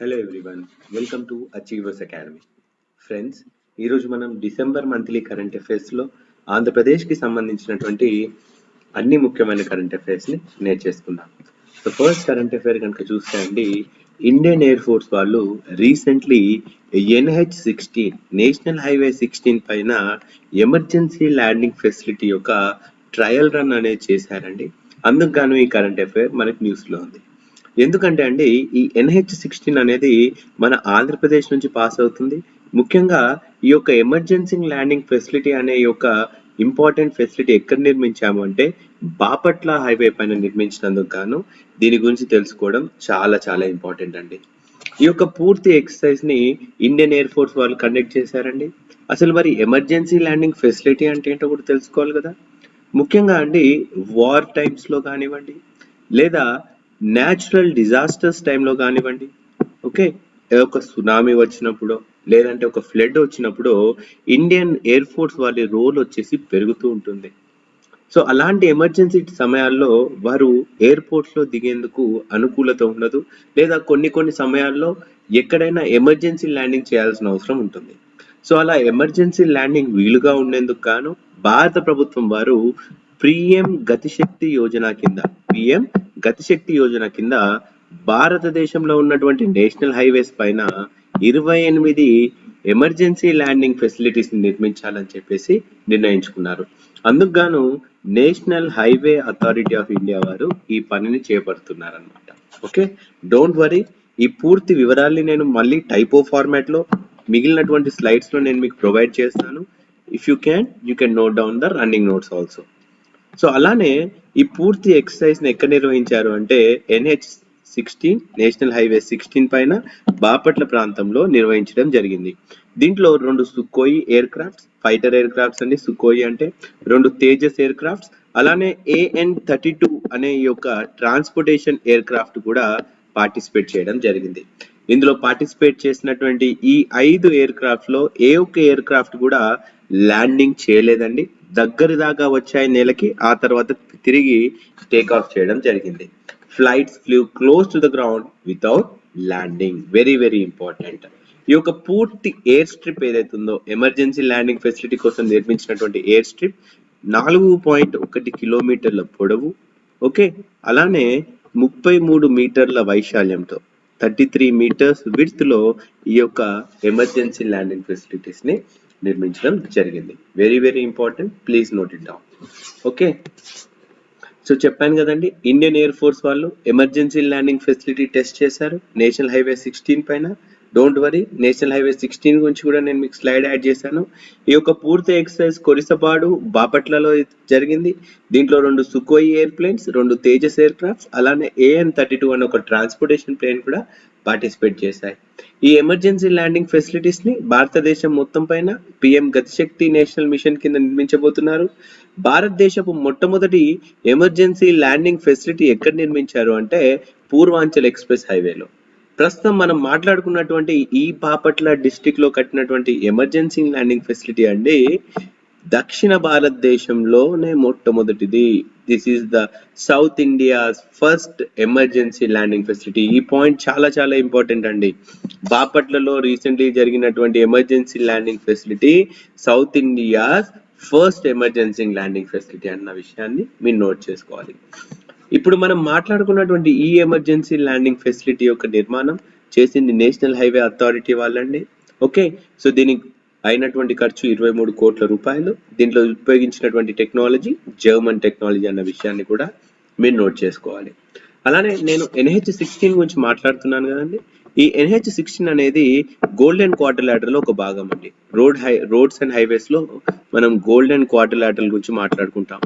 Hello everyone welcome to Achievers Academy friends ఈరోజు మనం December monthly current అఫైర్స్లో ఆంధ్రప్రదేశ్కి సంబంధించినటువంటి అన్ని ముఖ్యమైన కరెంట్ అఫైర్స్ని నేర్చేసుకుందాం సో ఫస్ట్ కరెంట్ అఫైర్ కనుక చూస్తే అండి ఇండియన్ ఎయిర్ ఫోర్స్ వాళ్ళు recently NH sixteen national highway sixteen పైన ఎమర్జెన్సీ ల్యాండింగ్ ఫెసిలిటీ యొక్క ట్రయల్ రన్ అనేది చేశారండి. అందుకు గాను ఈ కరెంట్ అఫైర్ మనకి న్యూస్లో ఉంది. ఎందుకంటే అండి ఈ ఎన్హెచ్ సిక్స్టీన్ అనేది మన ఆంధ్రప్రదేశ్ నుంచి పాస్ అవుతుంది. ముఖ్యంగా ఈ యొక్క ఎమర్జెన్సీ ల్యాండింగ్ ఫెసిలిటీ అనే ఈ యొక్క ఇంపార్టెంట్ ఫెసిలిటీ ఎక్కడ నిర్మించాము అంటే బాపట్ల హైవే పైన నిర్మించినందుకు గాను దీని గురించి తెలుసుకోవడం చాలా చాలా ఇంపార్టెంట్ అండి. ఈ యొక్క పూర్తి ఎక్సర్సైజ్ని ఇండియన్ ఎయిర్ ఫోర్స్ వాళ్ళు కండక్ట్ చేశారండి. అసలు మరి ఎమర్జెన్సీ ల్యాండింగ్ ఫెసిలిటీ అంటే ఏంటో కూడా తెలుసుకోవాలి కదా. ముఖ్యంగా అండి వార్ టైమ్స్లో కానివ్వండి లేదా న్యాచురల్ డిజాస్టర్స్ టైంలో కానివ్వండి ఓకే ఒక సునామీ వచ్చినప్పుడు లేదంటే ఒక ఫ్లడ్ వచ్చినప్పుడు ఇండియన్ ఎయిర్ ఫోర్స్ వాళ్ళ రోల్ వచ్చేసి పెరుగుతూ ఉంటుంది. సో అలాంటి ఎమర్జెన్సీ సమయాల్లో వారు ఎయిర్పోర్ట్స్లో దిగేందుకు అనుకూలత ఉండదు లేదా కొన్ని కొన్ని సమయాల్లో ఎక్కడైనా ఎమర్జెన్సీ ల్యాండింగ్ చేయాల్సిన అవసరం ఉంటుంది. సో అలా ఎమర్జెన్సీ ల్యాండింగ్ వీలుగా ఉండేందుకు గాను భారత ప్రభుత్వం వారు పిఎం గతిశక్తి యోజన కింద పిఎం గతిశక్తి యోజన కింద భారతదేశంలో ఉన్నటువంటి నేషనల్ హైవేస్ పైన ఇరవై ఎనిమిది ఎమర్జెన్సీ ల్యాండింగ్ ఫెసిలిటీస్ నిర్మించాలని చెప్పేసి నిర్ణయించుకున్నారు. అందుకు గాను national highway authority of India వారు ఈ పనిని చేపడుతున్నారనమాట ఓకే? డోంట్ వరీ ఈ పూర్తి వివరాల్ని నేను మళ్ళీ టైపో ఫార్మాట్లో మిగిలినటువంటి స్లైడ్స్లో నేను మీకు ప్రొవైడ్ చేస్తాను. If you can you can note down the running notes also so అలానే ఈ పూర్తి ఎక్సర్సైజ్ని ఎక్కడ నిర్వహించారు అంటే NH sixteen national highway sixteen పైన బాపట్ల ప్రాంతంలో నిర్వహించడం జరిగింది. దీంట్లో రెండు Sukhoi aircrafts fighter aircrafts అండి. సుకోయి అంటే రెండు తేజస్ ఎయిర్ క్రాఫ్ట్స్ అలానే ఏఎన్ థర్టీ టూ అనే ఈ యొక్క ట్రాన్స్పోర్టేషన్ ఎయిర్ క్రాఫ్ట్ కూడా పార్టిసిపేట్ చేయడం జరిగింది. ఇందులో పార్టిసిపేట్ చేసినటువంటి ఈ ఐదు ఎయిర్ క్రాఫ్ట్లో ఏ ఒక్క ఎయిర్ క్రాఫ్ట్ కూడా ల్యాండింగ్ చేయలేదండి. దగ్గర దాకా వచ్చాయి నేలకి ఆ తర్వాత తిరిగి టేక్ ఆఫ్ చేయడం జరిగింది. Flights flew close to the ground without landing very very important ఈ యొక్క పూర్తి ఎయిర్ స్ట్రిప్ ఏదైతే ఉందో ఎమర్జెన్సీ ల్యాండింగ్ ఫెసిలిటీ కోసం నిర్మించినటువంటి ఎయిర్ స్ట్రిప్ నాలుగు పాయింట్ ఒకటి కిలోమీటర్ల పొడవు ఓకే? అలానే ముప్పై మూడు మీటర్ల వైశాల్యంతో థర్టీ త్రీ మీటర్స్ విడ్త్లో ఈ యొక్క ఎమర్జెన్సీ ల్యాండింగ్ ఫెసిలిటీస్ని నిర్మించడం జరిగింది. Very very important please note it down okay so చెప్పాను కదండి ఇండియన్ ఎయిర్ ఫోర్స్ వాళ్ళు ఎమర్జెన్సీ ల్యాండింగ్ ఫెసిలిటీ టెస్ట్ చేశారు. నేషనల్ హైవే సిక్స్టీన్ పైన. Don't worry national highway sixteen గురించి కూడా నేను మీకు స్లైడ్ యాడ్ చేశాను. ఈ యొక్క పూర్తి ఎక్సర్సైజ్ కొరిసపాడు బాపట్లలో జరిగింది. దీంట్లో రెండు సుకోయి ఎయిర్ ప్లేన్స్ రెండు తేజస్ ఎయిర్ క్రాఫ్ట్స్ అలానే ఏఎన్ థర్టీ టూ అనే ఒక ట్రాన్స్పోర్టేషన్ ప్లేన్ కూడా పార్టిసిపేట్ చేశాయి. ఈ ఎమర్జెన్సీ ల్యాండింగ్ ఫెసిలిటీస్ని భారతదేశం మొత్తం పైన పిఎం గతిశక్తి నేషనల్ మిషన్ కింద నిర్మించబోతున్నారు. భారతదేశపు మొట్టమొదటి ఎమర్జెన్సీ ల్యాండింగ్ ఫెసిలిటీ ఎక్కడ నిర్మించారు అంటే పూర్వాంచల్ ఎక్స్ప్రెస్ హైవేలో. ప్రస్తుతం మనం మాట్లాడుకున్నటువంటి ఈ బాపట్ల డిస్టిక్లో కట్టినటువంటి ఎమర్జెన్సీ ల్యాండింగ్ ఫెసిలిటీ అండి దక్షిణ భారతదేశంలోనే మొట్టమొదటిది. This is the South India's first emergency landing facility ఈ పాయింట్ చాలా చాలా ఇంపార్టెంట్ అండి. బాపట్లలో రీసెంట్లీ జరిగినటువంటి emergency landing facility South India's first emergency landing facility అన్న విషయాన్ని మీరు నోట్ చేసుకోవాలి. ఇప్పుడు మనం మాట్లాడుకున్నటువంటి ఈ ఎమర్జెన్సీ ల్యాండింగ్ ఫెసిలిటీ యొక్క నిర్మాణం చేసింది నేషనల్ హైవే అథారిటీ వాళ్ళండి. ఓకే సో దీనికి అయినటువంటి ఖర్చు ఇరవై మూడు కోట్ల రూపాయలు. దీంట్లో ఉపయోగించినటువంటి టెక్నాలజీ జర్మన్ టెక్నాలజీ అన్న విషయాన్ని కూడా మీరు నోట్ చేసుకోవాలి. అలానే నేను ఎన్హెచ్ సిక్స్టీన్ గురించి మాట్లాడుతున్నాను కదండి. ఈ ఎన్హెచ్ సిక్స్టీన్ అనేది గోల్డెన్ క్వార్టర్లో ఒక భాగం అండి. రోడ్ హై రోడ్స్ అండ్ హైవేస్లో మనం గోల్డెన్ క్వార్టర్ గురించి మాట్లాడుకుంటాం.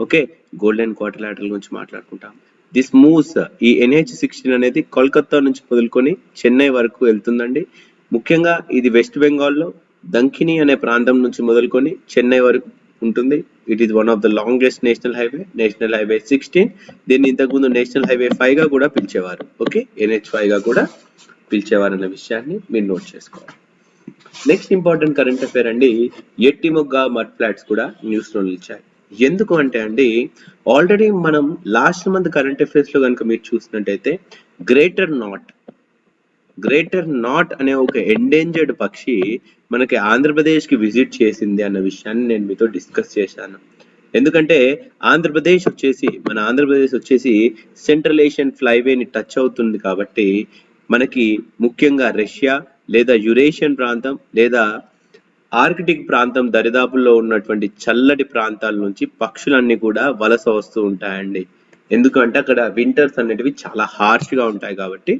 ఓకే? గోల్డెన్ క్వార్టర్ గురించి మాట్లాడుకుంటాం. దిస్ మూవ్స్ ఈ ఎన్హెచ్ సిక్స్టీన్ అనేది కోల్కతా నుంచి మొదలుకొని చెన్నై వరకు వెళ్తుందండి. ముఖ్యంగా ఇది వెస్ట్ బెంగాల్లో దంకిని అనే ప్రాంతం నుంచి మొదలుకొని చెన్నై వరకు ఉంటుంది. It is one of the longest national highway national highway sixteen దీన్ని ఇంతకుముందు నేషనల్ హైవే ఫైవ్గా కూడా పిలిచేవారు. ఓకే ఎన్హెచ్ ఫైవ్గా కూడా పిలిచేవారు అన్న విషయాన్ని మీరు నోట్ చేసుకోవాలి. నెక్స్ట్ ఇంపార్టెంట్ కరెంట్ అఫేర్ అండి ఎట్టిమొగ్గ మడ్ ఫ్లాట్స్ కూడా న్యూస్లో నిలిచాయి. ఎందుకు అంటే అండి ఆల్రెడీ మనం లాస్ట్ మంత్ కరెంట్ అఫైర్స్లో కనుక మీరు చూసినట్టయితే గ్రేటర్ నాట్ గ్రేటర్ నాట్ అనే ఒక ఎండేంజర్డ్ పక్షి మనకి ఆంధ్రప్రదేశ్కి విజిట్ చేసింది అన్న విషయాన్ని నేను మీతో డిస్కస్ చేశాను. ఎందుకంటే ఆంధ్రప్రదేశ్ వచ్చేసి మన ఆంధ్రప్రదేశ్ వచ్చేసి సెంట్రల్ ఏషియన్ ఫ్లైవేని టచ్ అవుతుంది కాబట్టి మనకి ముఖ్యంగా రష్యా లేదా యురేషియన్ ప్రాంతం లేదా ఆర్కిటిక్ ప్రాంతం దరిదాపుల్లో ఉన్నటువంటి చల్లటి ప్రాంతాల నుంచి పక్షులన్నీ కూడా వలస వస్తూ ఉంటాయండి. ఎందుకంటే అక్కడ వింటర్స్ అనేటివి చాలా హార్ష్గా ఉంటాయి కాబట్టి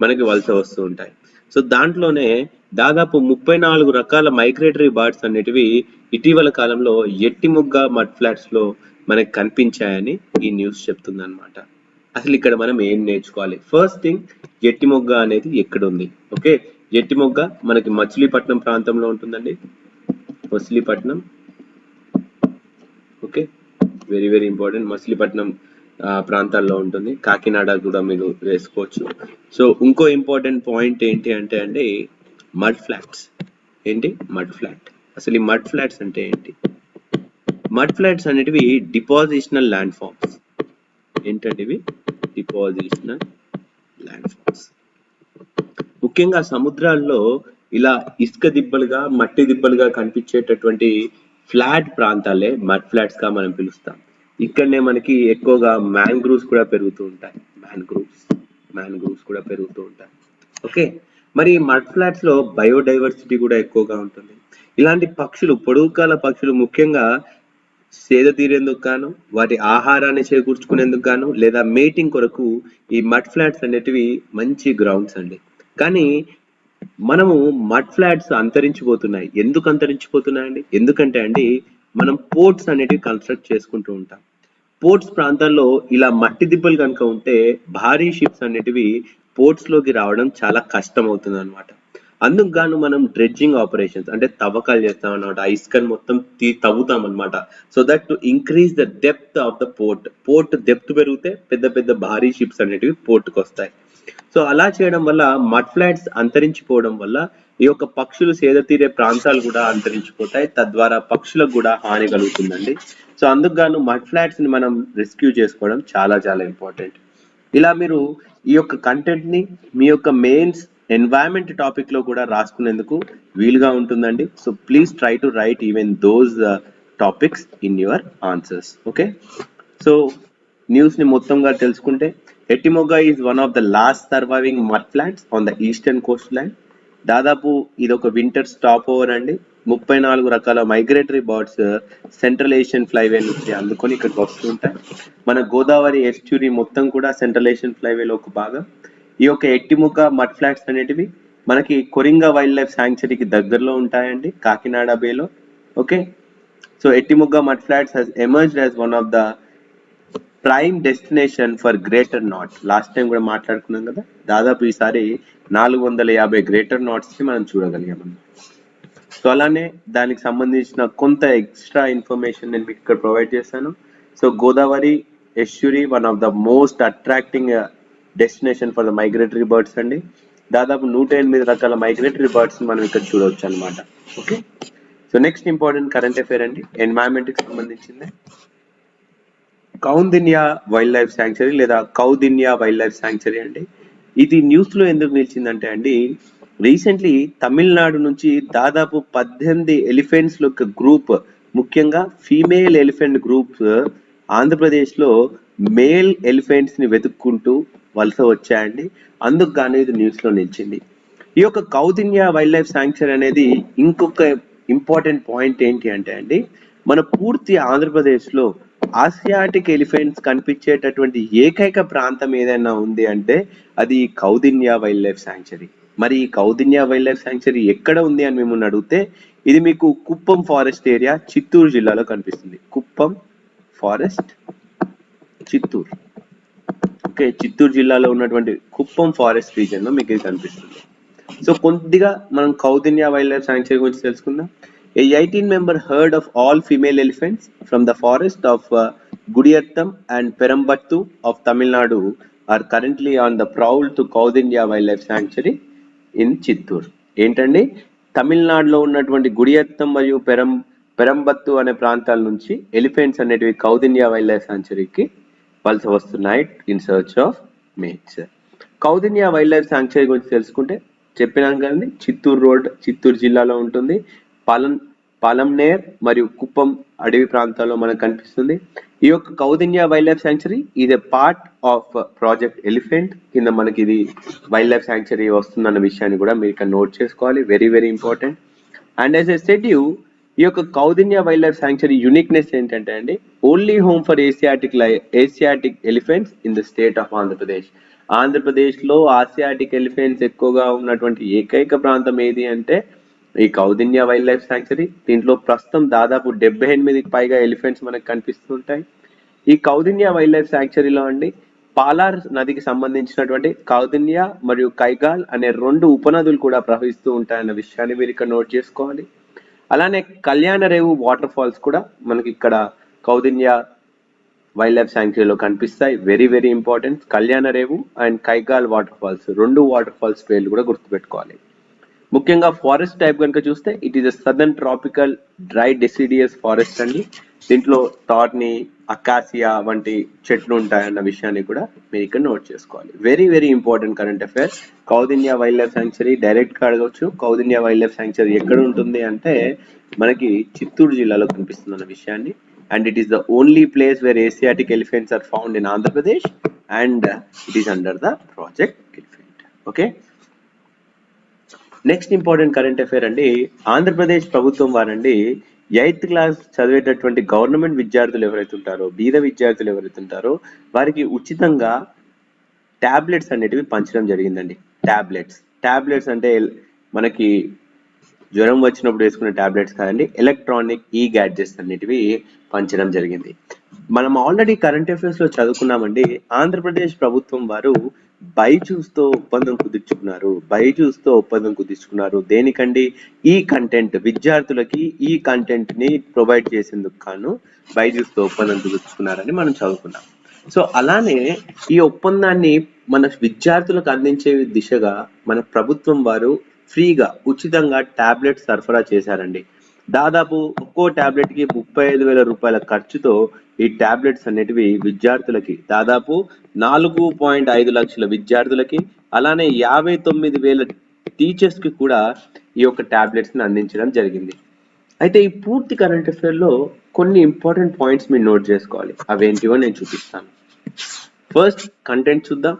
మనకి వలస వస్తూ ఉంటాయి. సో దాంట్లోనే దాదాపు ముప్పై నాలుగు రకాల మైగ్రేటరీ బర్డ్స్ అనేటివి ఇటీవల కాలంలో ఎట్టి ముగ్గ మడ్ ఫ్లాట్స్లో మనకి కనిపించాయని ఈ న్యూస్ చెప్తుంది అనమాట అసలు ఇక్కడ మనం ఏం నేర్చుకోవాలి? ఫస్ట్ థింగ్ ఎట్టి మొగ్గ అనేది ఎక్కడ ఉంది ఓకే ఎట్టి మొగ్గ మనకి మచిలీపట్నం ప్రాంతంలో ఉంటుందండి. Machilipatnam. Okay very very important Machilipatnam ప్రాంతాల్లో ఉంటుంది. కాకినాడ కూడా మీరు వేసుకోవచ్చు. సో ఇంకో ఇంపార్టెంట్ పాయింట్ ఏంటి అంటే అండి మడ్ ఫ్లాట్స్. ఏంటి? Mud flat. అసలు ఈ మడ్ ఫ్లాట్స్ అంటే ఏంటి? మడ్ ఫ్లాట్స్ అనేటివి డిపాజిషనల్ ల్యాండ్ ఫామ్స్. ఏంటంటే ఇవి? Depositional landforms. ముఖ్యంగా సముద్రాల్లో ఇలా ఇసుక దిబ్బలుగా మట్టి దిబ్బలుగా కనిపించేటటువంటి ఫ్లాట్ ప్రాంతాలే మడ్ ఫ్లాట్స్గా మనం పిలుస్తాం. ఇక్కడనే మనకి ఎక్కువగా మ్యాంగ్రూవ్స్ కూడా పెరుగుతూ ఉంటాయి. మ్యాంగ్రూవ్స్ మ్యాంగ్రూవ్స్ కూడా పెరుగుతూ ఉంటాయి. ఓకే మరి మడ్ ఫ్లాట్స్లో బయోడైవర్సిటీ కూడా ఎక్కువగా ఉంటుంది. ఇలాంటి పక్షులు పొడుగుకాల పక్షులు ముఖ్యంగా సేద తీరేందుకు గాను వాటి ఆహారాన్ని చేకూర్చుకునేందుకు గాను లేదా మేటింగ్ కొరకు ఈ మడ్ ఫ్లాట్స్ అనేటివి మంచి గ్రౌండ్స్ అండి. కానీ మనము మడ్ ఫ్లాట్స్ అంతరించిపోతున్నాయి. ఎందుకు అంతరించిపోతున్నాయండి? ఎందుకంటే అండి మనం పోర్ట్స్ అనేటివి కన్స్ట్రక్ట్ చేసుకుంటూ ఉంటాం. పోర్ట్స్ ప్రాంతాల్లో ఇలా మట్టి దిబ్బలు కనుక ఉంటే భారీ షిప్స్ అనేటివి పోర్ట్స్లోకి రావడం చాలా కష్టం అవుతుంది అనమాట అందుకు గాను మనం డ్రెడ్జింగ్ ఆపరేషన్స్ అంటే తవ్వకాలు చేస్తాం అనమాట ఆ మొత్తం తీ తవ్వుతాం అనమాట so that to increase the depth of the port port depth పెరిగితే పెద్ద పెద్ద భారీ షిప్స్ అనేటివి పోర్ట్కి వస్తాయి సో అలా చేయడం వల్ల మడ్ ఫ్లాట్స్ అంతరించిపోవడం వల్ల ఈ యొక్క పక్షులు సేద తీరే ప్రాంతాలు కూడా అంతరించిపోతాయి. తద్వారా పక్షులకు కూడా హాని కలుగుతుందండి. సో అందుకు గాను మడ్ ఫ్లాట్స్ని మనం రెస్క్యూ చేసుకోవడం చాలా చాలా ఇంపార్టెంట్. ఇలా మీరు ఈ యొక్క కంటెంట్ని మీ యొక్క మెయిన్స్ ఎన్వైరన్మెంట్ టాపిక్లో కూడా రాసుకునేందుకు వీలుగా ఉంటుందండి. So please try to write even those topics in your answers. Okay? So న్యూస్ని మొత్తంగా తెలుసుకుంటే Etimoga is one of the last surviving mud flats on the eastern coast land దాదాపు ఇది ఒక వింటర్ స్టాప్ ఓవర్ అండి. ముప్పై నాలుగు రకాల migratory birds central Asian flyway నుంచి అందుకొని ఇక్కడికి వస్తుంటాయి మన గోదావరి ఎస్ట్యూరీ మొత్తం కూడా సెంట్రల్ ఏషియన్ ఫ్లైవేలో ఒక భాగం. ఈ యొక్క ఎట్టిముక మడ్ ఫ్లాట్స్ అనేటివి మనకి కొరింగా వైల్డ్ లైఫ్ శాంక్చరీకి దగ్గరలో ఉంటాయండి Kakinada బేలో. Okay? So Etimoga mud flats has emerged as one of the prime destination for greater knot last time కూడా మాట్లాడుకున్నాం కదా దాదాపు ఈసారి నాలుగు వందల యాభై గ్రేటర్ నాట్స్ని మనం చూడగలిగాం సో అలానే దానికి సంబంధించిన కొంత ఎక్స్ట్రా ఇన్ఫర్మేషన్ నేను మీకు ఇక్కడ ప్రొవైడ్ చేశాను. So Godavari estuary one of the most attracting destination for the migratory birds అండి. దాదాపు నూట ఎనిమిది రకాల మైగ్రేటరీ బర్డ్స్ మనం ఇక్కడ చూడవచ్చు అనమాట okay so next important current affair అండి ఎన్వైరన్మెంట్కి సంబంధించింది. కౌందిన్యా వైల్డ్ లైఫ్ శాంక్చరీ లేదా కౌదిన్యా వైల్డ్ లైఫ్ శాంక్చరీ అండి. ఇది న్యూస్లో ఎందుకు నిలిచిందంటే అండి రీసెంట్లీ తమిళనాడు నుంచి దాదాపు పద్దెనిమిది ఎలిఫెంట్స్ యొక్క గ్రూప్ ముఖ్యంగా ఫీమేల్ ఎలిఫెంట్ గ్రూప్స్ ఆంధ్రప్రదేశ్లో మేల్ ఎలిఫెంట్స్ని వెతుక్కుంటూ వలస వచ్చాయండి. అందుకు గాను ఇది న్యూస్లో నిలిచింది. ఈ యొక్క కౌదిన్యా వైల్డ్ లైఫ్ శాంక్చరీ అనేది ఇంకొక ఇంపార్టెంట్ పాయింట్ ఏంటి అంటే అండి మన పూర్తి ఆంధ్రప్రదేశ్లో ఆసియాటిక్ ఎలిఫెంట్స్ కనిపించేటటువంటి ఏకైక ప్రాంతం ఏదైనా ఉంది అంటే అది Kaundinya Kaundinya wildlife sanctuary. మరి ఈ కౌదిన్యా వైల్డ్ లైఫ్ శాంక్చరీ ఎక్కడ ఉంది అని మిమ్మల్ని అడిగితే ఇది మీకు కుప్పం ఫారెస్ట్ ఏరియా చిత్తూరు జిల్లాలో కనిపిస్తుంది. కుప్పం ఫారెస్ట్ చిత్తూరు. ఓకే చిత్తూరు జిల్లాలో ఉన్నటువంటి కుప్పం ఫారెస్ట్ రీజన్లో మీకు ఇది కనిపిస్తుంది. సో కొద్దిగా మనం కౌదిన్యా వైల్డ్ లైఫ్ శాంక్చరీ గురించి తెలుసుకుందాం. A eighteen member herd of all female elephants from the forest of Gudiyattam and Perambattu of Tamil Nadu are currently on the proud to Kaundinya wildlife Sanctuary in Chittoor ఏంటండి? తమిళనాడులో ఉన్నటువంటి గుడియత్తం మరియు పెరం పెరంబత్తు అనే ప్రాంతాల నుంచి elephants అనేటివి కౌదిన్యా వైల్డ్ లైఫ్ శాంక్చరీకి వలస వస్తున్నాయి in search of mates Kaundinya wildlife sanctuary గురించి తెలుసుకుంటే చెప్పినాం కదండి? చిత్తూరు రోడ్ చిత్తూరు జిల్లాలో ఉంటుంది. పాలం పాలంనేర్ మరియు కుప్పం అడవి ప్రాంతాల్లో మనకు కనిపిస్తుంది. ఈ యొక్క కౌదిన్య వైల్డ్ లైఫ్ శాంక్చురీ ఇది పార్ట్ ఆఫ్ ప్రాజెక్ట్ ఎలిఫెంట్ కింద మనకి ఇది వైల్డ్ లైఫ్ శాంక్చురీ వస్తుందన్న విషయాన్ని కూడా మీరు ఇక్కడ నోట్ చేసుకోవాలి. Very very important and as a set you ఈ యొక్క Kaundinya wild life sanctuary uniqueness ఏంటంటే అండి only home for Asiatic lie Asiatic elephants in the state of Andhra Pradesh ఆంధ్రప్రదేశ్లో ఆసియాటిక్ ఎలిఫెంట్స్ ఎక్కువగా ఉన్నటువంటి ఏకైక ప్రాంతం ఏది అంటే ఈ కౌదిన్య వైల్డ్ లైఫ్ శాంక్చురీ. దీంట్లో ప్రస్తుతం దాదాపు డెబ్బై ఎనిమిదికి పైగా ఎలిఫెంట్స్ మనకు కనిపిస్తుంటాయి. ఈ కౌదిన్య వైల్డ్ లైఫ్ శాంక్చురీలో అండి పాలార్ నదికి సంబంధించినటువంటి కౌదిన్య మరియు కైగాల్ అనే రెండు ఉపనదులు కూడా ప్రవహిస్తూ ఉంటాయన్న విషయాన్ని మీరు ఇక్కడ నోట్ చేసుకోవాలి. అలానే కళ్యాణ రేవు వాటర్ ఫాల్స్ కూడా మనకి ఇక్కడ కౌదిన్య వైల్డ్ లైఫ్ శాంక్చురీలో కనిపిస్తాయి. Very very important. Kalyana Revu and Kaigal waterfalls రెండు వాటర్ ఫాల్స్ పేర్లు కూడా గుర్తుపెట్టుకోవాలి. ముఖ్యంగా ఫారెస్ట్ టైప్ కనుక చూస్తే it is southern tropical dry deciduous forest అండి. దీంట్లో టార్ని అకాసియా వంటి చెట్లు ఉంటాయన్న విషయాన్ని కూడా మీరు ఇక్కడ నోట్ చేసుకోవాలి. Very very important current affair Kaundinya wildlife sanctuary డైరెక్ట్గా అడగవచ్చు. కౌదిన్య వైల్డ్ లైఫ్ శాంక్చురీ ఎక్కడ ఉంటుంది అంటే మనకి చిత్తూరు జిల్లాలో కనిపిస్తుంది అన్న విషయాన్ని and it is the only place where Asiatic elephants are found in Andhra Pradesh and it is under the project elephant okay next important current affair అండి ఆంధ్రప్రదేశ్ ప్రభుత్వం వారండి ఎయిత్ క్లాస్ చదివేటటువంటి గవర్నమెంట్ విద్యార్థులు ఎవరైతే ఉంటారో బీద విద్యార్థులు ఎవరైతే ఉంటారో వారికి ఉచితంగా ట్యాబ్లెట్స్ అనేటివి పంచడం జరిగిందండి. ట్యాబ్లెట్స్ ట్యాబ్లెట్స్ అంటే మనకి జ్వరం వచ్చినప్పుడు వేసుకునే టాబ్లెట్స్ కాదండి ఎలక్ట్రానిక్ ఈ గ్యాడ్జెట్స్ అనేటివి పంచడం జరిగింది. మనం ఆల్రెడీ కరెంట్ అఫైర్స్లో చదువుకున్నామండి ఆంధ్రప్రదేశ్ ప్రభుత్వం వారు బైజూస్తో ఒప్పందం కుదుర్చుకున్నారు. బైజూస్తో ఒప్పందం కుదుర్చుకున్నారు. దేనికండి? ఈ కంటెంట్ విద్యార్థులకి ఈ కంటెంట్ని ప్రొవైడ్ చేసేందుకు కాను బైజూస్తో ఒప్పందం కుదుర్చుకున్నారని మనం చదువుకున్నాం. సో అలానే ఈ ఒప్పందాన్ని మన విద్యార్థులకు అందించే దిశగా మన ప్రభుత్వం వారు ఫ్రీగా ఉచితంగా టాబ్లెట్ సరఫరా చేశారండి. దాదాపు ఒక్కో టాబ్లెట్కి ముప్పై ఐదు వేల రూపాయల ఖర్చుతో ఈ టాబ్లెట్స్ అనేటివి విద్యార్థులకి దాదాపు నాలుగు పాయింట్ ఐదు లక్షల విద్యార్థులకి అలానే యాభై తొమ్మిది వేల టీచర్స్కి కూడా ఈ యొక్క ట్యాబ్లెట్స్ని అందించడం జరిగింది. అయితే ఈ పూర్తి కరెంట్ అఫేర్లో కొన్ని ఇంపార్టెంట్ పాయింట్స్ మీరు నోట్ చేసుకోవాలి. అవేంటివో నేను చూపిస్తాను. ఫస్ట్ కంటెంట్ చూద్దాం.